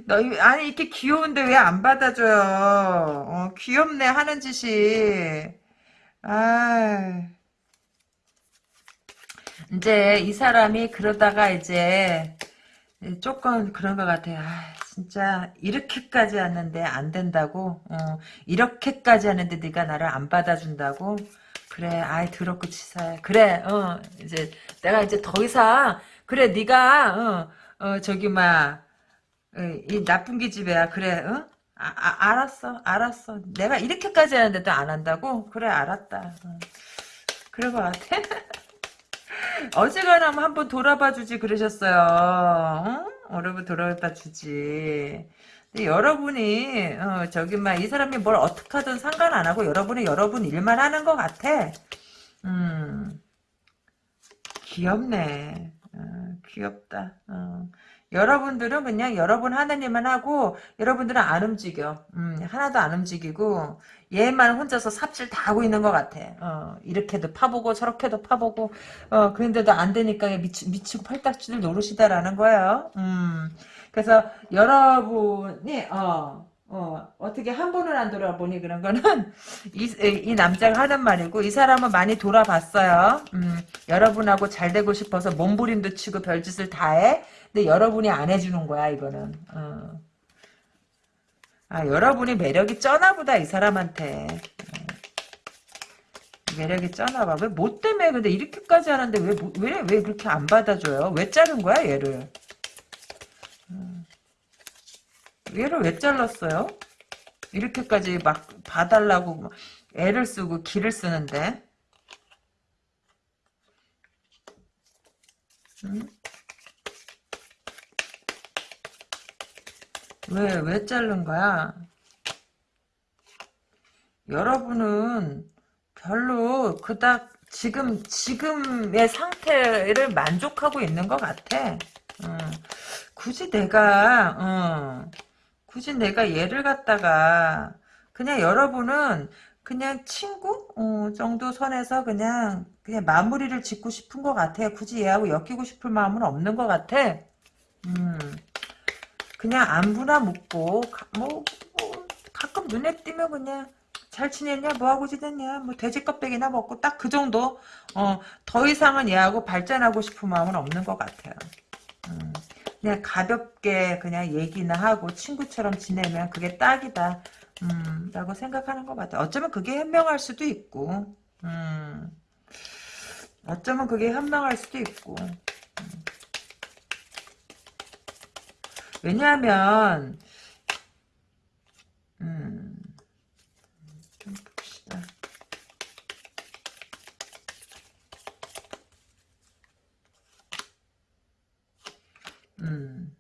너 아니 이렇게 귀여운데 왜 안 받아줘요? 어, 귀엽네 하는 짓이. 아. 이제 이 사람이 그러다가 이제 조금 그런 것 같아요. 아, 진짜 이렇게까지 하는데 안 된다고? 어, 이렇게까지 하는데 네가 나를 안 받아준다고? 그래, 아이 더럽고 치사해. 그래, 어, 이제 내가 이제 더 이상 그래, 네가 어, 어 저기 막이 나쁜 기집애야. 그래, 어? 아, 아, 알았어, 알았어. 내가 이렇게까지 하는데도 안 한다고? 그래, 알았다. 어. 그런 것 같아. 어지간하면 뭐 한번 돌아봐 주지 그러셨어요. 어? 여러분 돌아봐 주지. 근데 여러분이 어, 저기 막 이 사람이 뭘 어떻게 하든 상관 안 하고 여러분이 여러분 일만 하는 것 같아. 음 귀엽네. 어, 귀엽다. 어. 여러분들은 그냥 여러분 하는 일만 하고 여러분들은 안 움직여. 음, 하나도 안 움직이고 얘만 혼자서 삽질 다 하고 있는 것 같아. 어, 이렇게도 파보고 저렇게도 파보고 어, 그런데도 안 되니까 미치, 미치고 팔딱지를 노릇이다라는 거예요. 음, 그래서 여러분이 어, 어, 어떻게 한 번을 안 돌아보니 그런 거는 이, 이 남자가 하는 말이고 이 사람은 많이 돌아봤어요. 음, 여러분하고 잘 되고 싶어서 몸부림도 치고 별짓을 다 해. 근데 여러분이 안 해주는 거야 이거는. 어. 아 여러분이 매력이 쩌나보다 이 사람한테. 어. 매력이 쩌나봐. 왜 뭐 때문에 근데 이렇게까지 하는데 왜 왜 왜 그렇게 안 받아줘요? 왜 자른 거야 얘를? 어. 얘를 왜 잘랐어요? 이렇게까지 막 봐달라고 애를 쓰고 기를 쓰는데. 응? 왜, 왜 자른 거야? 여러분은 별로 그닥 지금, 지금의 상태를 만족하고 있는 것 같아. 어. 굳이 내가, 어, 굳이 내가 얘를 갖다가, 그냥 여러분은 그냥 친구 어, 정도 선에서 그냥 그냥 마무리를 짓고 싶은 것 같아요. 굳이 얘하고 엮이고 싶을 마음은 없는 것 같아. 음. 그냥 안부나 묻고 뭐, 뭐 가끔 눈에 띄면 그냥 잘 지냈냐 뭐하고 지냈냐 뭐 돼지 껍데기나 먹고 딱 그 정도 어, 더 이상은 얘하고 발전하고 싶은 마음은 없는 것 같아요. 음, 그냥 가볍게 그냥 얘기나 하고 친구처럼 지내면 그게 딱이다 음, 라고 생각하는 것 같아요. 어쩌면 그게 현명할 수도 있고 음, 어쩌면 그게 현명할 수도 있고 왜냐하면 음, 좀 봅시다. 음,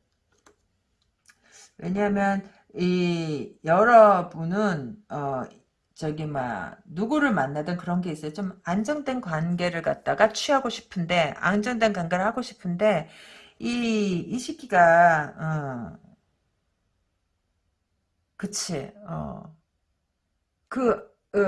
왜냐하면 이 여러분은 어 저기 막 누구를 만나든 그런 게 있어요. 좀 안정된 관계를 갖다가 취하고 싶은데 안정된 관계를 하고 싶은데 이, 이 시기가, 어, 그치, 어, 그, 어,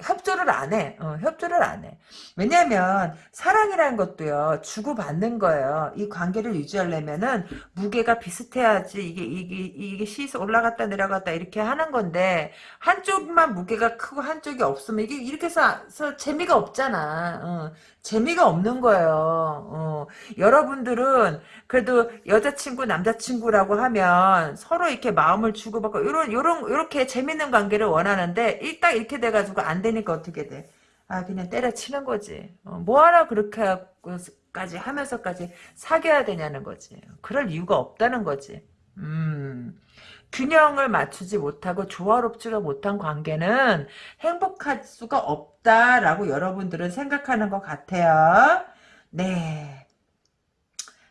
협조를 안 해. 어, 협조를 안 해. 왜냐면 사랑이라는 것도요. 주고받는 거예요. 이 관계를 유지하려면은 무게가 비슷해야지 이게 이게 이게 시서 올라갔다 내려갔다 이렇게 하는 건데 한쪽만 무게가 크고 한쪽이 없으면 이게 이렇게 해서 재미가 없잖아. 어, 재미가 없는 거예요. 어, 여러분들은 그래도 여자친구 남자친구라고 하면 서로 이렇게 마음을 주고받고 이런 요런 요렇게 재밌는 관계를 원하는데 일딱 이렇게 돼 가지고 안되 니까 어떻게 돼? 아 그냥 때려치는 거지. 어, 뭐하러 그렇게 까지 하면서까지 사귀어야 되냐는 거지. 그럴 이유가 없다는 거지. 음. 균형을 맞추지 못하고 조화롭지가 못한 관계는 행복할 수가 없다라고 여러분들은 생각하는 것 같아요. 네.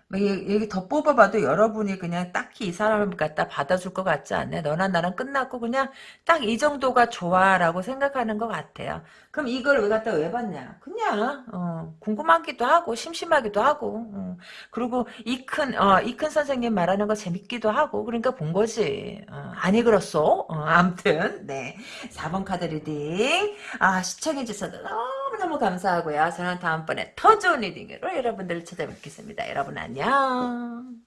뭐 여기 더 뽑아봐도 여러분이 그냥 딱히 이 사람을 갖다 받아줄 것 같지 않네. 너나 나랑 끝났고 그냥 딱 이 정도가 좋아라고 생각하는 것 같아요. 그럼 이걸 왜 갖다 왜 받냐? 그냥 어, 궁금하기도 하고 심심하기도 하고 어. 그리고 이큰 어, 이큰 선생님 말하는 거 재밌기도 하고 그러니까 본 거지. 어, 아니 그렇소? 어, 아무튼 네 4번 카드 reading 아 시청해 주셔서 너무 너무 감사하고요. 저는 다음번에 더 좋은 reading으로 여러분들을 찾아뵙겠습니다. 여러분 안녕.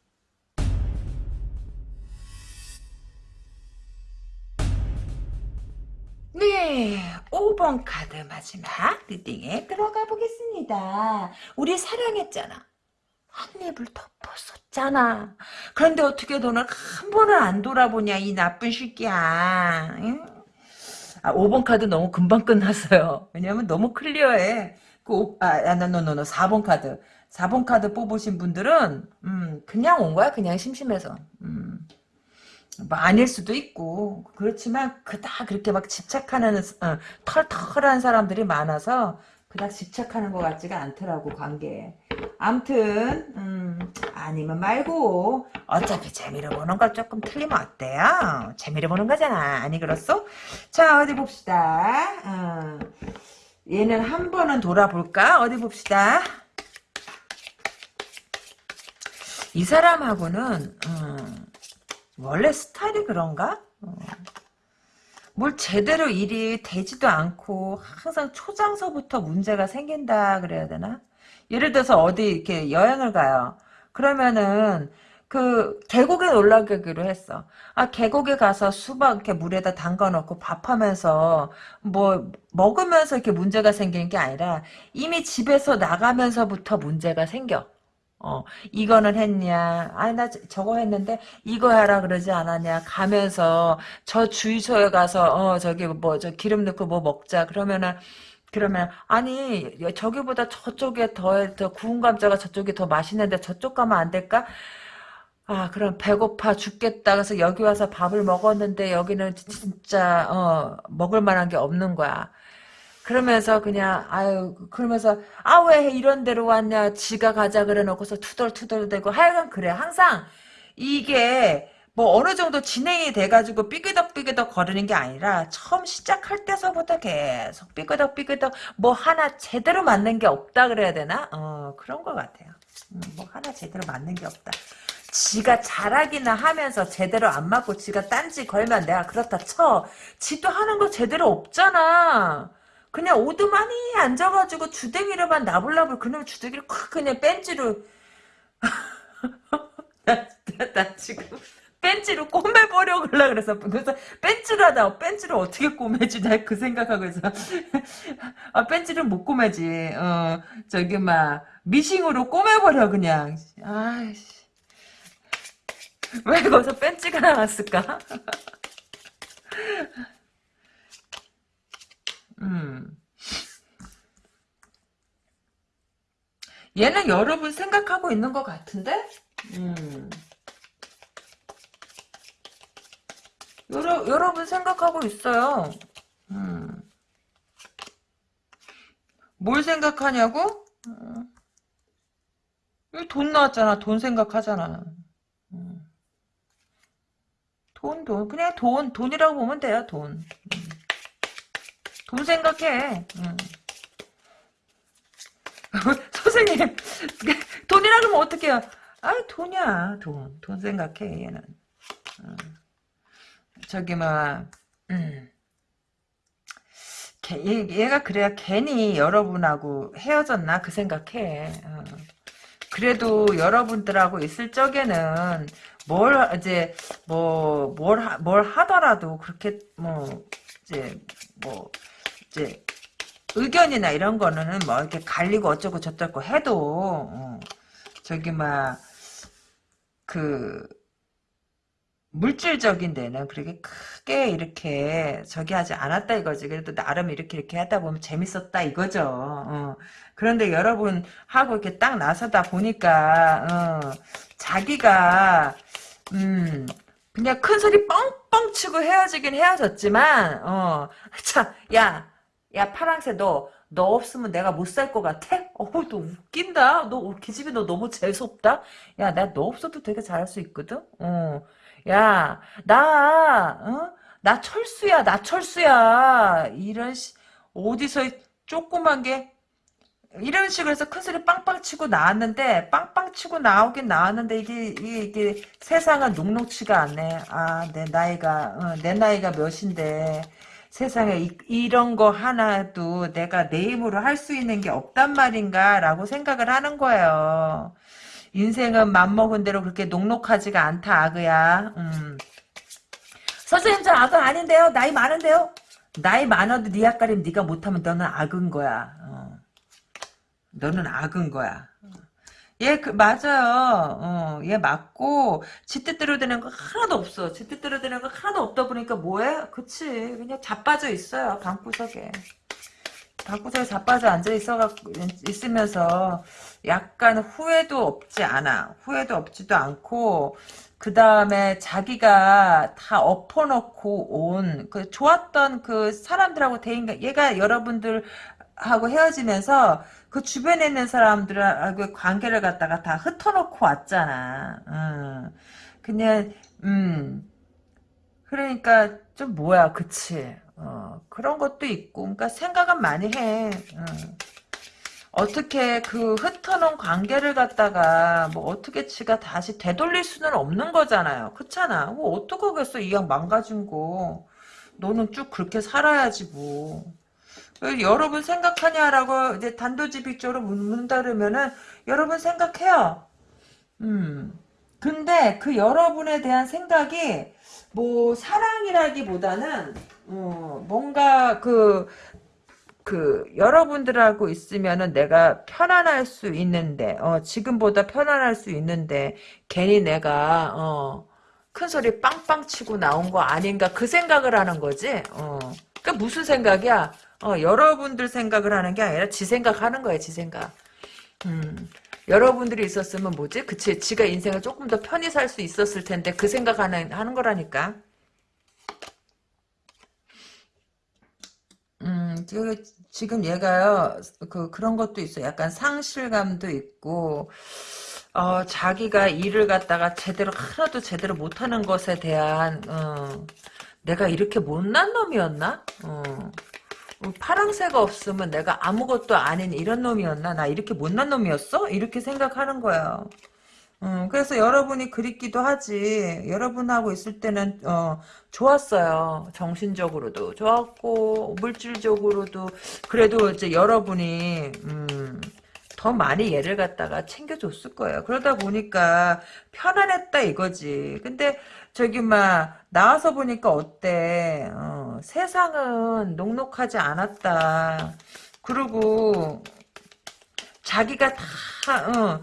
네, 오 5번 카드 마지막 reading에 들어가 보겠습니다. 우리 사랑했잖아. 한 이불을 덮었었잖아. 그런데 어떻게 너는 한 번을 안 돌아보냐 이 나쁜 새끼야. 응? 아, 5번 카드 너무 금방 끝났어요. 왜냐면 너무 clear해. 그, 오- 아, 아, no no no no, 4번 카드. 4번 카드 뽑으신 분들은, 음, 그냥 온 거야. 그냥 심심해서. 음. 뭐 아닐 수도 있고 그렇지만 그닥 그렇게 막 집착하는 어, 털털한 사람들이 많아서 그닥 집착하는 것 같지가 않더라고 관계에. 암튼 음, 아니면 말고 어차피 재미를 보는 걸 조금 틀리면 어때요? 재미를 보는 거잖아. 아니 그렇소? 자 어디 봅시다. 어, 얘는 한 번은 돌아볼까? 어디 봅시다. 이 사람하고는 음, 원래 스타일이 그런가? 어. 뭘 제대로 일이 되지도 않고 항상 초장서부터 문제가 생긴다 그래야 되나? 예를 들어서 어디 이렇게 여행을 가요. 그러면은 그 계곡에 놀러 가기로 했어. 아 계곡에 가서 수박 이렇게 물에다 담가 놓고 밥하면서 뭐 먹으면서 이렇게 문제가 생기는 게 아니라 이미 집에서 나가면서부터 문제가 생겨. 어, 이거는 했냐? 아니, 나 저- 저거 했는데, 이거 하라 그러지 않았냐? 가면서, 저 주유소에 가서, 어, 저기, 뭐, 저 기름 넣고 뭐 먹자. 그러면은, 그러면, 아니, 저기보다 저쪽에 더, 더 구운 감자가 저쪽이 더 맛있는데 저쪽 가면 안 될까? 아, 그럼 배고파 죽겠다. 그래서 여기 와서 밥을 먹었는데, 여기는 진짜, 어, 먹을 만한 게 없는 거야. 그러면서 그냥 아유 그러면서 아 왜 이런 데로 왔냐 지가 가자 그래 놓고서 투덜투덜대고 하여간 그래. 항상 이게 뭐 어느 정도 진행이 돼가지고 삐그덕삐그덕 거리는 게 아니라 처음 시작할 때서부터 계속 삐그덕삐그덕 뭐 하나 제대로 맞는 게 없다 그래야 되나? 어 그런 것 같아요. 음, 뭐 하나 제대로 맞는 게 없다. 지가 잘하기나 하면서 제대로 안 맞고 지가 딴지 걸면 내가 그렇다 쳐. 지도 하는 거 제대로 없잖아 그냥 오두만이 앉아가지고 주댕이로만 나불나불 그놈 주댕이를 콱 그냥 벤치로. 나, 나, 나 지금 벤치로 꼬매버려 그러 그래서 그래서 벤치로 하다 벤치로 어떻게 꼬매지? 나 그 생각하고 있어 아 벤치를 못 꼬매지. 어 저기 막 미싱으로 꼬매버려 그냥. 아이씨. 왜 거기서 벤치가 나왔을까 음 얘는 여러분 생각하고 있는 것 같은데? 음. 여러, 여러분 생각하고 있어요. 음. 뭘 생각하냐고? 음. 돈 나왔잖아. 돈 생각하잖아. 음. 돈, 돈. 그냥 돈, 돈이라고 보면 돼요, 돈. 음. 돈 생각해. 음. 선생님 돈이라 그러면 어떡해요 아 돈이야 돈 돈 생각해 얘는 어. 저기 막 음. 걔, 얘, 가 그래야 괜히 여러분하고 헤어졌나 그 생각해 어. 그래도 여러분들하고 있을 적에는 뭘 이제 뭐뭘뭘 뭘 하더라도 그렇게 뭐 이제 뭐 이제 의견이나 이런 거는 뭐 이렇게 갈리고 어쩌고 저쩌고 해도 어, 저기 막 그 물질적인 데는 그렇게 크게 이렇게 저기 하지 않았다 이거지. 그래도 나름 이렇게 이렇게 하다 보면 재밌었다 이거죠. 어. 그런데 여러분 하고 이렇게 딱 나서다 보니까 어, 자기가 음 그냥 큰 소리 뻥뻥 치고 헤어지긴 헤어졌지만 어참야 야 파랑새 너 너 없으면 내가 못 살 것 같아? 어우 너 웃긴다. 너 기집애 너 너무 재수없다? 야 나 너 없어도 되게 잘할 수 있거든? 어 야나 어? 나 철수야 나 철수야. 이런 시, 어디서 조그만 게 이런 식으로 해서 큰 소리 빵빵 치고 나왔는데 빵빵 치고 나오긴 나왔는데 이게 이게, 이게 세상은 녹록치가 않네. 아 내 나이가 어, 내 나이가 몇인데 세상에 이, 런거 하나도 내가 내 힘으로 할 수 있는 게 없단 말인가 라고 생각을 하는 거예요. 인생은 맘먹은 대로 그렇게 녹록하지가 않다 아그야. 음. 선생님 저 아그 아닌데요. 나이 많은데요. 나이 많아도 네 앞가림 네가 못하면 너는 악은 거야. 어. 너는 악은 거야. 얘, 그, 맞아요. 어, 얘 맞고, 지 뜻대로 되는 거 하나도 없어. 지 뜻대로 되는 거 하나도 없다 보니까 뭐해? 그치. 그냥 자빠져 있어요. 방구석에. 방구석에 자빠져 앉아 있어갖고, 있으면서, 약간 후회도 없지 않아. 후회도 없지도 않고, 그 다음에 자기가 다 엎어놓고 온, 그, 좋았던 그 사람들하고 대인, 얘가 여러분들, 하고 헤어지면서 그 주변에 있는 사람들하고 관계를 갖다가 다 흩어놓고 왔잖아. 음. 그냥 음 그러니까 좀 뭐야, 그치? 어, 그런 것도 있고, 그러니까 생각은 많이 해. 음. 어떻게 그 흩어놓은 관계를 갖다가 뭐 어떻게 지가 다시 되돌릴 수는 없는 거잖아요. 그렇잖아. 뭐 어떡하겠어 이왕 망가진 거. 너는 쭉 그렇게 살아야지 뭐. 여러분 생각하냐라고 이제 단도직입적으로 묻는다 그러면은 여러분 생각해요. 음. 근데 그 여러분에 대한 생각이 뭐 사랑이라기보다는 어, 뭔가 그, 그 여러분들하고 있으면은 내가 편안할 수 있는데 어, 지금보다 편안할 수 있는데 괜히 내가 어, 큰 소리 빵빵 치고 나온 거 아닌가 그 생각을 하는 거지. 어. 그 무슨 생각이야? 어, 여러분들 생각을 하는 게 아니라 지 생각하는 거야, 지 생각. 음, 여러분들이 있었으면 뭐지? 그치, 지가 인생을 조금 더 편히 살 수 있었을 텐데 그 생각하는 하는 거라니까. 음, 지금 얘가요, 그, 그런 것도 있어. 약간 상실감도 있고, 어, 자기가 일을 갖다가 제대로, 하나도 제대로 못하는 것에 대한, 어, 내가 이렇게 못난 놈이었나? 어. 파랑새가 없으면 내가 아무것도 아닌 이런 놈이었나? 나 이렇게 못난 놈이었어? 이렇게 생각하는 거야. 음, 그래서 여러분이 그립기도 하지. 여러분하고 있을 때는 어, 좋았어요. 정신적으로도 좋았고 물질적으로도 그래도 이제 여러분이 음, 더 많이 얘를 갖다가 챙겨줬을 거예요. 그러다 보니까 편안했다 이거지. 근데 저기 막 나와서 보니까 어때? 어, 세상은 녹록하지 않았다. 그리고 자기가 다 어,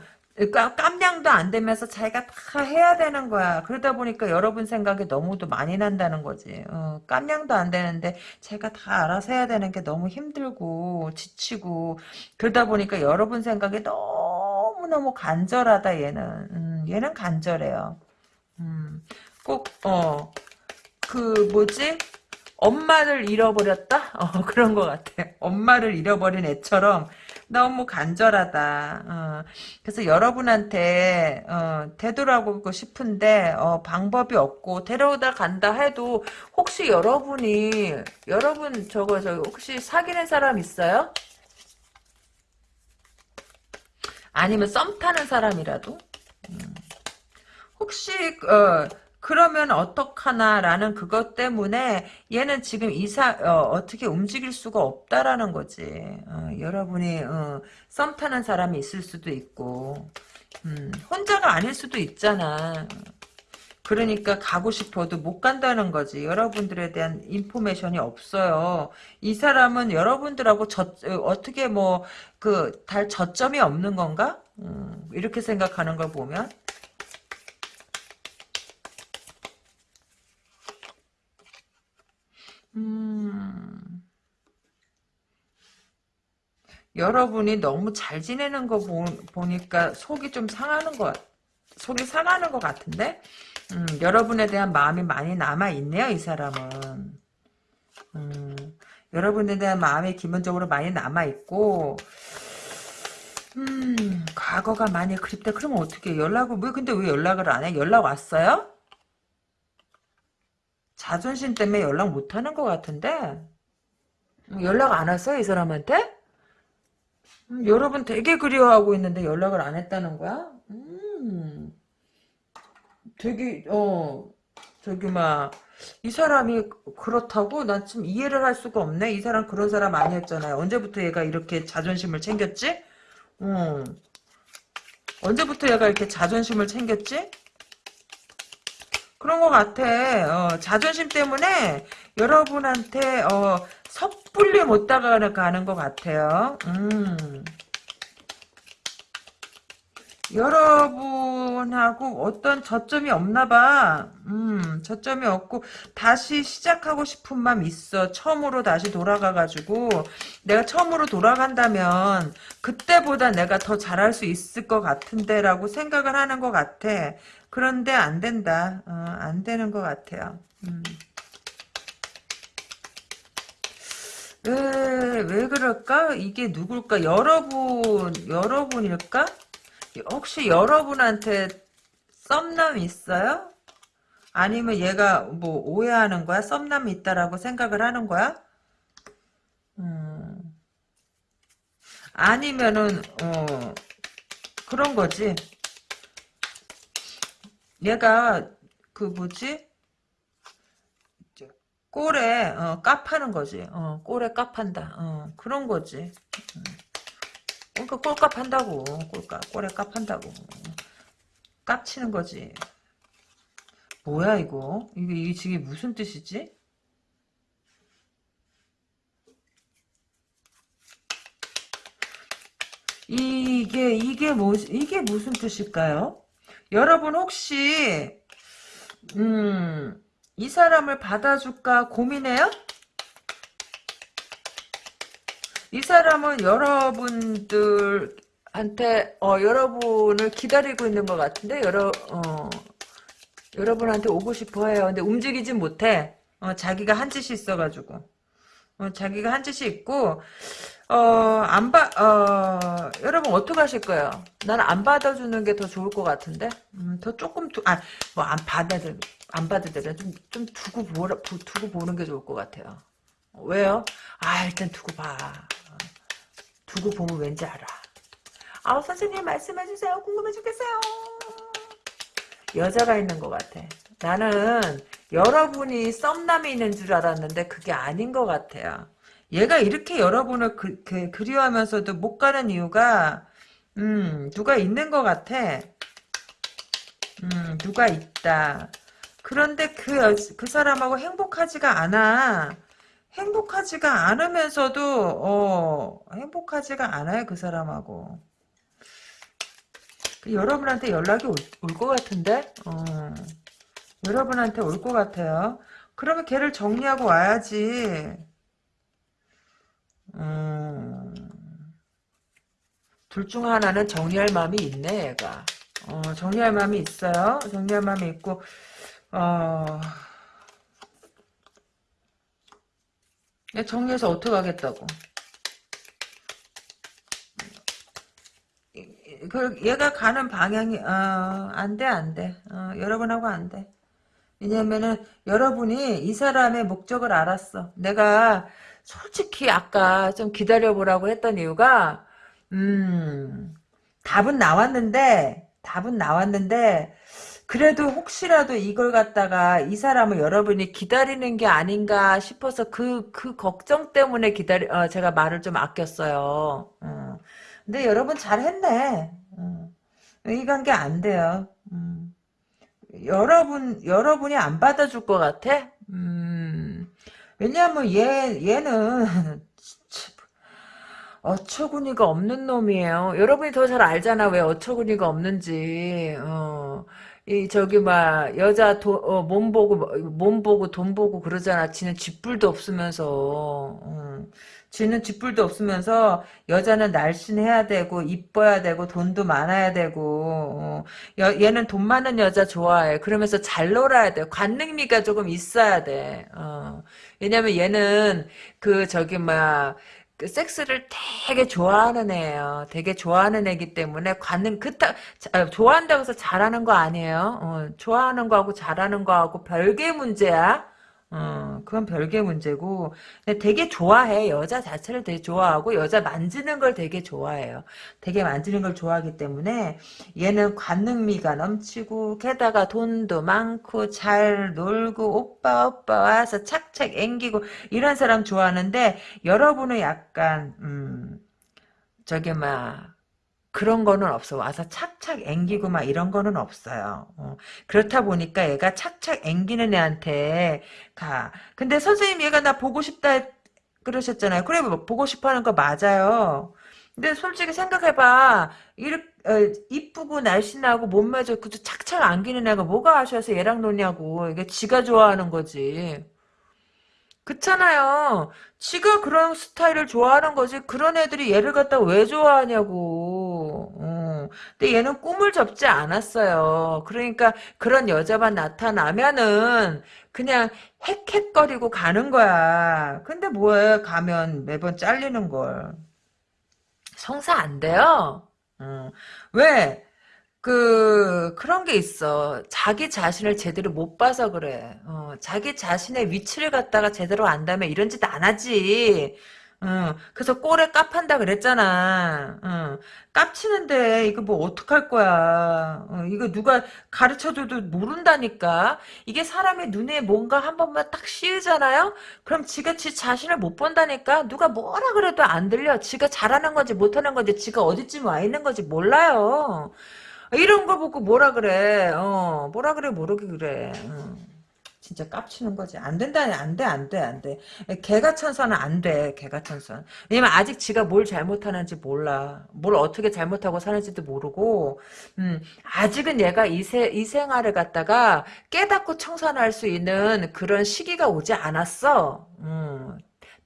깜냥도 안 되면서 자기가 다 해야 되는 거야. 그러다 보니까 여러분 생각이 너무도 많이 난다는 거지. 어, 깜냥도 안 되는데 제가 다 알아서 해야 되는 게 너무 힘들고 지치고 그러다 보니까 여러분 생각이 너무너무 간절하다 얘는. 음, 얘는 간절해요. 음, 꼭, 어, 그, 뭐지? 엄마를 잃어버렸다? 어, 그런 것 같아. 엄마를 잃어버린 애처럼 너무 간절하다. 어, 그래서 여러분한테, 어, 되돌아오고 싶은데, 어, 방법이 없고, 데려오다 간다 해도, 혹시 여러분이, 여러분, 저거, 저, 혹시 사귀는 사람 있어요? 아니면 썸 타는 사람이라도? 음. 혹시, 어, 그러면 어떡하나라는 그것 때문에 얘는 지금 이사 어, 떻게 움직일 수가 없다라는 거지. 어, 여러분이 어, 썸 타는 사람이 있을 수도 있고 음, 혼자가 아닐 수도 있잖아. 그러니까 가고 싶어도 못 간다는 거지. 여러분들에 대한 인포메이션이 없어요. 이 사람은 여러분들하고 저, 어떻게 뭐 그 달 저점이 없는 건가? 음, 이렇게 생각하는 걸 보면 음. 여러분이 너무 잘 지내는 거 보, 보니까 속이 좀 상하는 것, 속이 상하는 것 같은데? 음, 여러분에 대한 마음이 많이 남아있네요, 이 사람은. 음, 여러분에 대한 마음이 기본적으로 많이 남아있고, 음, 과거가 많이 그립다. 그러면 어떻게 연락을, 왜, 근데 왜 연락을 안 해? 연락 왔어요? 자존심 때문에 연락 못하는 것 같은데 연락 안 왔어요 이 사람한테? 음, 여러분 되게 그리워하고 있는데 연락을 안 했다는 거야? 음, 되게 어 저기 막 이 사람이 그렇다고 난 좀 이해를 할 수가 없네. 이 사람 그런 사람 아니었잖아요. 언제부터 얘가 이렇게 자존심을 챙겼지? 음. 언제부터 얘가 이렇게 자존심을 챙겼지? 그런 것 같아. 어, 자존심 때문에 여러분한테 어, 섣불리 못 다가가는 가는 것 같아요. 음. 여러분하고 어떤 저점이 없나 봐. 음, 저점이 없고 다시 시작하고 싶은 마음 있어. 처음으로 다시 돌아가가지고 내가 처음으로 돌아간다면 그때보다 내가 더 잘할 수 있을 것 같은데라고 생각을 하는 것 같아. 그런데 안 된다. 어, 안 되는 것 같아요. 음. 왜, 왜 그럴까? 이게 누굴까? 여러분, 여러분일까? 혹시 여러분한테 썸남 있어요? 아니면 얘가 뭐 오해하는 거야? 썸남이 있다라고 생각을 하는 거야? 음. 아니면은 어 그런 거지. 얘가 그 뭐지? 꼴에 어, 깝하는 거지. 어, 꼴에 깝한다. 어, 그런 거지. 음. 그러니까 꼴값 한다고. 꼴값. 꼴에 값 한다고. 깝치는 거지. 뭐야 이거? 이게, 이게 지금 무슨 뜻이지? 이게 이게 뭐 이게 무슨 뜻일까요? 여러분 혹시 음, 이 사람을 받아줄까 고민해요? 이 사람은 여러분들한테 어, 여러분을 기다리고 있는 것 같은데 여러 어, 여러분한테 오고 싶어해요. 근데 움직이진 못해. 어, 자기가 한 짓이 있어가지고 어, 자기가 한 짓이 있고 어, 안 봐, 어, 여러분, 어떻게 하실 거예요? 나는 안 받아주는 게 더 좋을 것 같은데? 음, 더 조금, 두, 아, 뭐, 안 받아들, 안 받아들여. 좀, 좀 두고 보라, 두고 보는 게 좋을 것 같아요. 왜요? 아, 일단 두고 봐. 두고 보면 왠지 알아. 아 선생님 말씀해주세요. 궁금해 죽겠어요. 여자가 있는 것 같아. 나는 여러분이 썸남이 있는 줄 알았는데 그게 아닌 것 같아요. 얘가 이렇게 여러분을 그, 그, 그리워하면서도 못 가는 이유가 음 누가 있는 것 같아. 음 누가 있다. 그런데 그, 그 사람하고 행복하지가 않아. 행복하지가 않으면서도 어 행복하지가 않아요 그 사람하고. 그 여러분한테 연락이 올것 같은데? 어 여러분한테 올 것 같아요. 그러면 걔를 정리하고 와야지. 음, 둘중 하나는 정리할 마음이 있네 얘가. 어, 정리할 마음이 있어요. 정리할 마음이 있고 어 정리해서 어떻게 하겠다고. 그 얘가 가는 방향이 어, 안돼 안돼. 어, 여러분하고 안돼. 왜냐면은 여러분이 이 사람의 목적을 알았어. 내가 솔직히 아까 좀 기다려보라고 했던 이유가 음 답은 나왔는데 답은 나왔는데 그래도 혹시라도 이걸 갖다가 이 사람을 여러분이 기다리는 게 아닌가 싶어서 그, 그 걱정 때문에 기다리, 어, 제가 말을 좀 아꼈어요. 어. 근데 여러분 잘했네. 어. 이 관계 안 돼요. 음. 여러분, 여러분이 안 받아줄 것 같아? 음. 왜냐면 얘, 얘는, 어처구니가 없는 놈이에요. 여러분이 더 잘 알잖아, 왜 어처구니가 없는지. 어. 이 저기 막 여자 도, 어, 몸 보고 몸 보고 돈 보고 그러잖아. 지는 집불도 없으면서. 음. 지는 집불도 없으면서 여자는 날씬해야 되고 이뻐야 되고 돈도 많아야 되고 어. 여, 얘는 돈 많은 여자 좋아해. 그러면서 잘 놀아야 돼. 관능미가 조금 있어야 돼. 어. 왜냐면 얘는 그 저기 막 그 섹스를 되게 좋아하는 애예요. 되게 좋아하는 애기 때문에 관능 그타 아, 좋아한다고 해서 잘하는 거 아니에요. 어, 좋아하는 거하고 잘하는 거하고 별개 문제야. 어, 그건 별개 문제고. 되게 좋아해. 여자 자체를 되게 좋아하고, 여자 만지는 걸 되게 좋아해요. 되게 만지는 걸 좋아하기 때문에, 얘는 관능미가 넘치고, 게다가 돈도 많고, 잘 놀고, 오빠, 오빠 와서 착착 앵기고, 이런 사람 좋아하는데, 여러분은 약간, 음, 저기, 막, 그런 거는 없어. 와서 착착 앵기고 막 이런 거는 없어요. 어, 그렇다 보니까 얘가 착착 앵기는 애한테 가. 근데 선생님 얘가 나 보고 싶다 그러셨잖아요. 그래 뭐 보고 싶어 하는 거 맞아요. 근데 솔직히 생각해봐. 이렇게 어, 이쁘고 날씬하고 몸매 좋고 착착 안기는 애가 뭐가 아쉬워서 얘랑 노냐고. 이게 지가 좋아하는 거지. 그렇잖아요. 지가 그런 스타일을 좋아하는 거지. 그런 애들이 얘를 갖다 왜 좋아하냐고. 어. 근데 얘는 꿈을 접지 않았어요. 그러니까 그런 여자만 나타나면은 그냥 헥헥거리고 가는 거야. 근데 뭐해 가면 매번 잘리는 걸. 성사 안 돼요. 어. 왜? 그 그런 게 있어. 자기 자신을 제대로 못 봐서 그래. 어, 자기 자신의 위치를 갖다가 제대로 안다면 이런 짓 안 하지. 어, 그래서 꼴에 깝한다 그랬잖아. 어, 깝치는데 이거 뭐 어떡할 거야. 어, 이거 누가 가르쳐줘도 모른다니까. 이게 사람의 눈에 뭔가 한 번만 딱 씌우잖아요. 그럼 지가 지 자신을 못 본다니까. 누가 뭐라 그래도 안 들려. 지가 잘하는 건지 못하는 건지 지가 어디쯤 와 있는 건지 몰라요. 이런 거 보고 뭐라 그래. 어, 뭐라 그래, 모르게 그래. 어. 진짜 깝치는 거지. 안 된다니, 안 돼, 안 돼, 안 돼. 개가 천선은 안 돼, 개가 천선. 왜냐면 아직 지가 뭘 잘못하는지 몰라. 뭘 어떻게 잘못하고 사는지도 모르고, 음, 아직은 얘가 이, 세, 이 생활을 갖다가 깨닫고 청산할 수 있는 그런 시기가 오지 않았어. 음,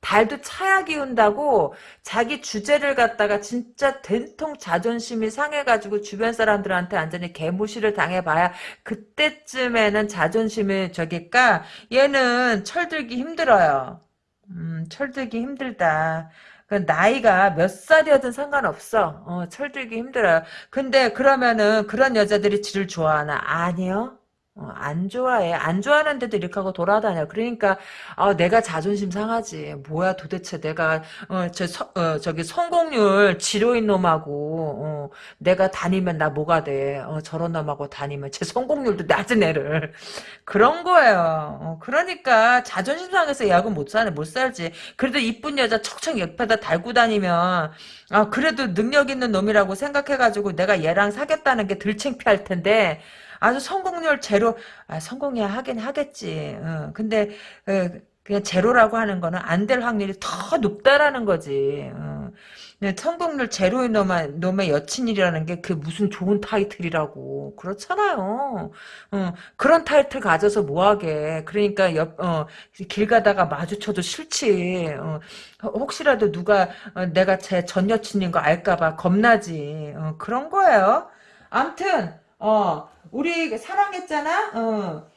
달도 차야 기 운다고 자기 주제를 갖다가 진짜 된통 자존심이 상해가지고 주변 사람들한테 완전히 개무시를 당해봐야 그때쯤에는 자존심이 저기까 얘는 철들기 힘들어요. 음, 철들기 힘들다. 그 나이가 몇 살이어든 상관없어. 어, 철들기 힘들어요. 근데 그러면은 그런 여자들이 지를 좋아하나? 아니요. 어, 안 좋아해. 안 좋아하는데도 이렇게 하고 돌아다녀. 그러니까 아, 내가 자존심 상하지. 뭐야 도대체 내가 어, 저, 어, 저기 성공률 지로인 놈하고 어, 내가 다니면 나 뭐가 돼. 어, 저런 놈하고 다니면 제 성공률도 낮은 애를. 그런 거예요. 어, 그러니까 자존심 상해서 야구 못 사네. 못 살지. 그래도 이쁜 여자 척척 옆에다 달고 다니면 아, 그래도 능력 있는 놈이라고 생각해가지고 내가 얘랑 사겠다는 게 덜 창피할 텐데 아주 성공률 제로, 아, 성공해야 하긴 하겠지. 어, 근데, 어, 그냥 제로라고 하는 거는 안 될 확률이 더 높다라는 거지. 어. 성공률 제로인 놈의, 놈의 여친이라는 게 그 무슨 좋은 타이틀이라고. 그렇잖아요. 어, 그런 타이틀 가져서 뭐하게. 그러니까 옆, 어, 길 가다가 마주쳐도 싫지. 어, 혹시라도 누가 어, 내가 제 전 여친인 거 알까봐 겁나지. 어, 그런 거예요. 암튼, 어, 우리 사랑했잖아? 어.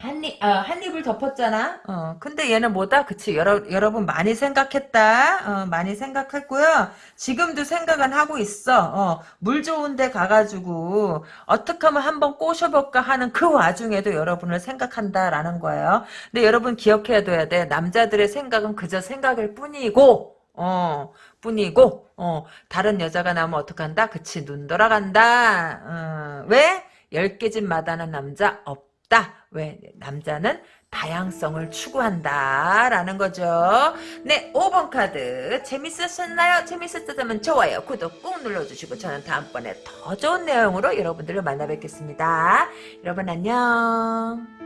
한 입, 어, 한 입을 덮었잖아? 어, 근데 얘는 뭐다? 그치, 여러, 여러분 많이 생각했다? 어, 많이 생각했고요. 지금도 생각은 하고 있어. 어, 물 좋은 데 가가지고, 어떻게 하면 한번 꼬셔볼까 하는 그 와중에도 여러분을 생각한다라는 거예요. 근데 여러분 기억해둬야 돼. 남자들의 생각은 그저 생각일 뿐이고, 어, 뿐이고, 어, 다른 여자가 나오면 어떡한다? 그치, 눈 돌아간다. 어, 왜? 열개집 마다는 남자 없다. 왜? 남자는 다양성을 추구한다. 라는 거죠. 네, 5번 카드. 재밌으셨나요? 재밌었다면 좋아요, 구독 꾹 눌러주시고 저는 다음번에 더 좋은 내용으로 여러분들을 만나 뵙겠습니다. 여러분 안녕.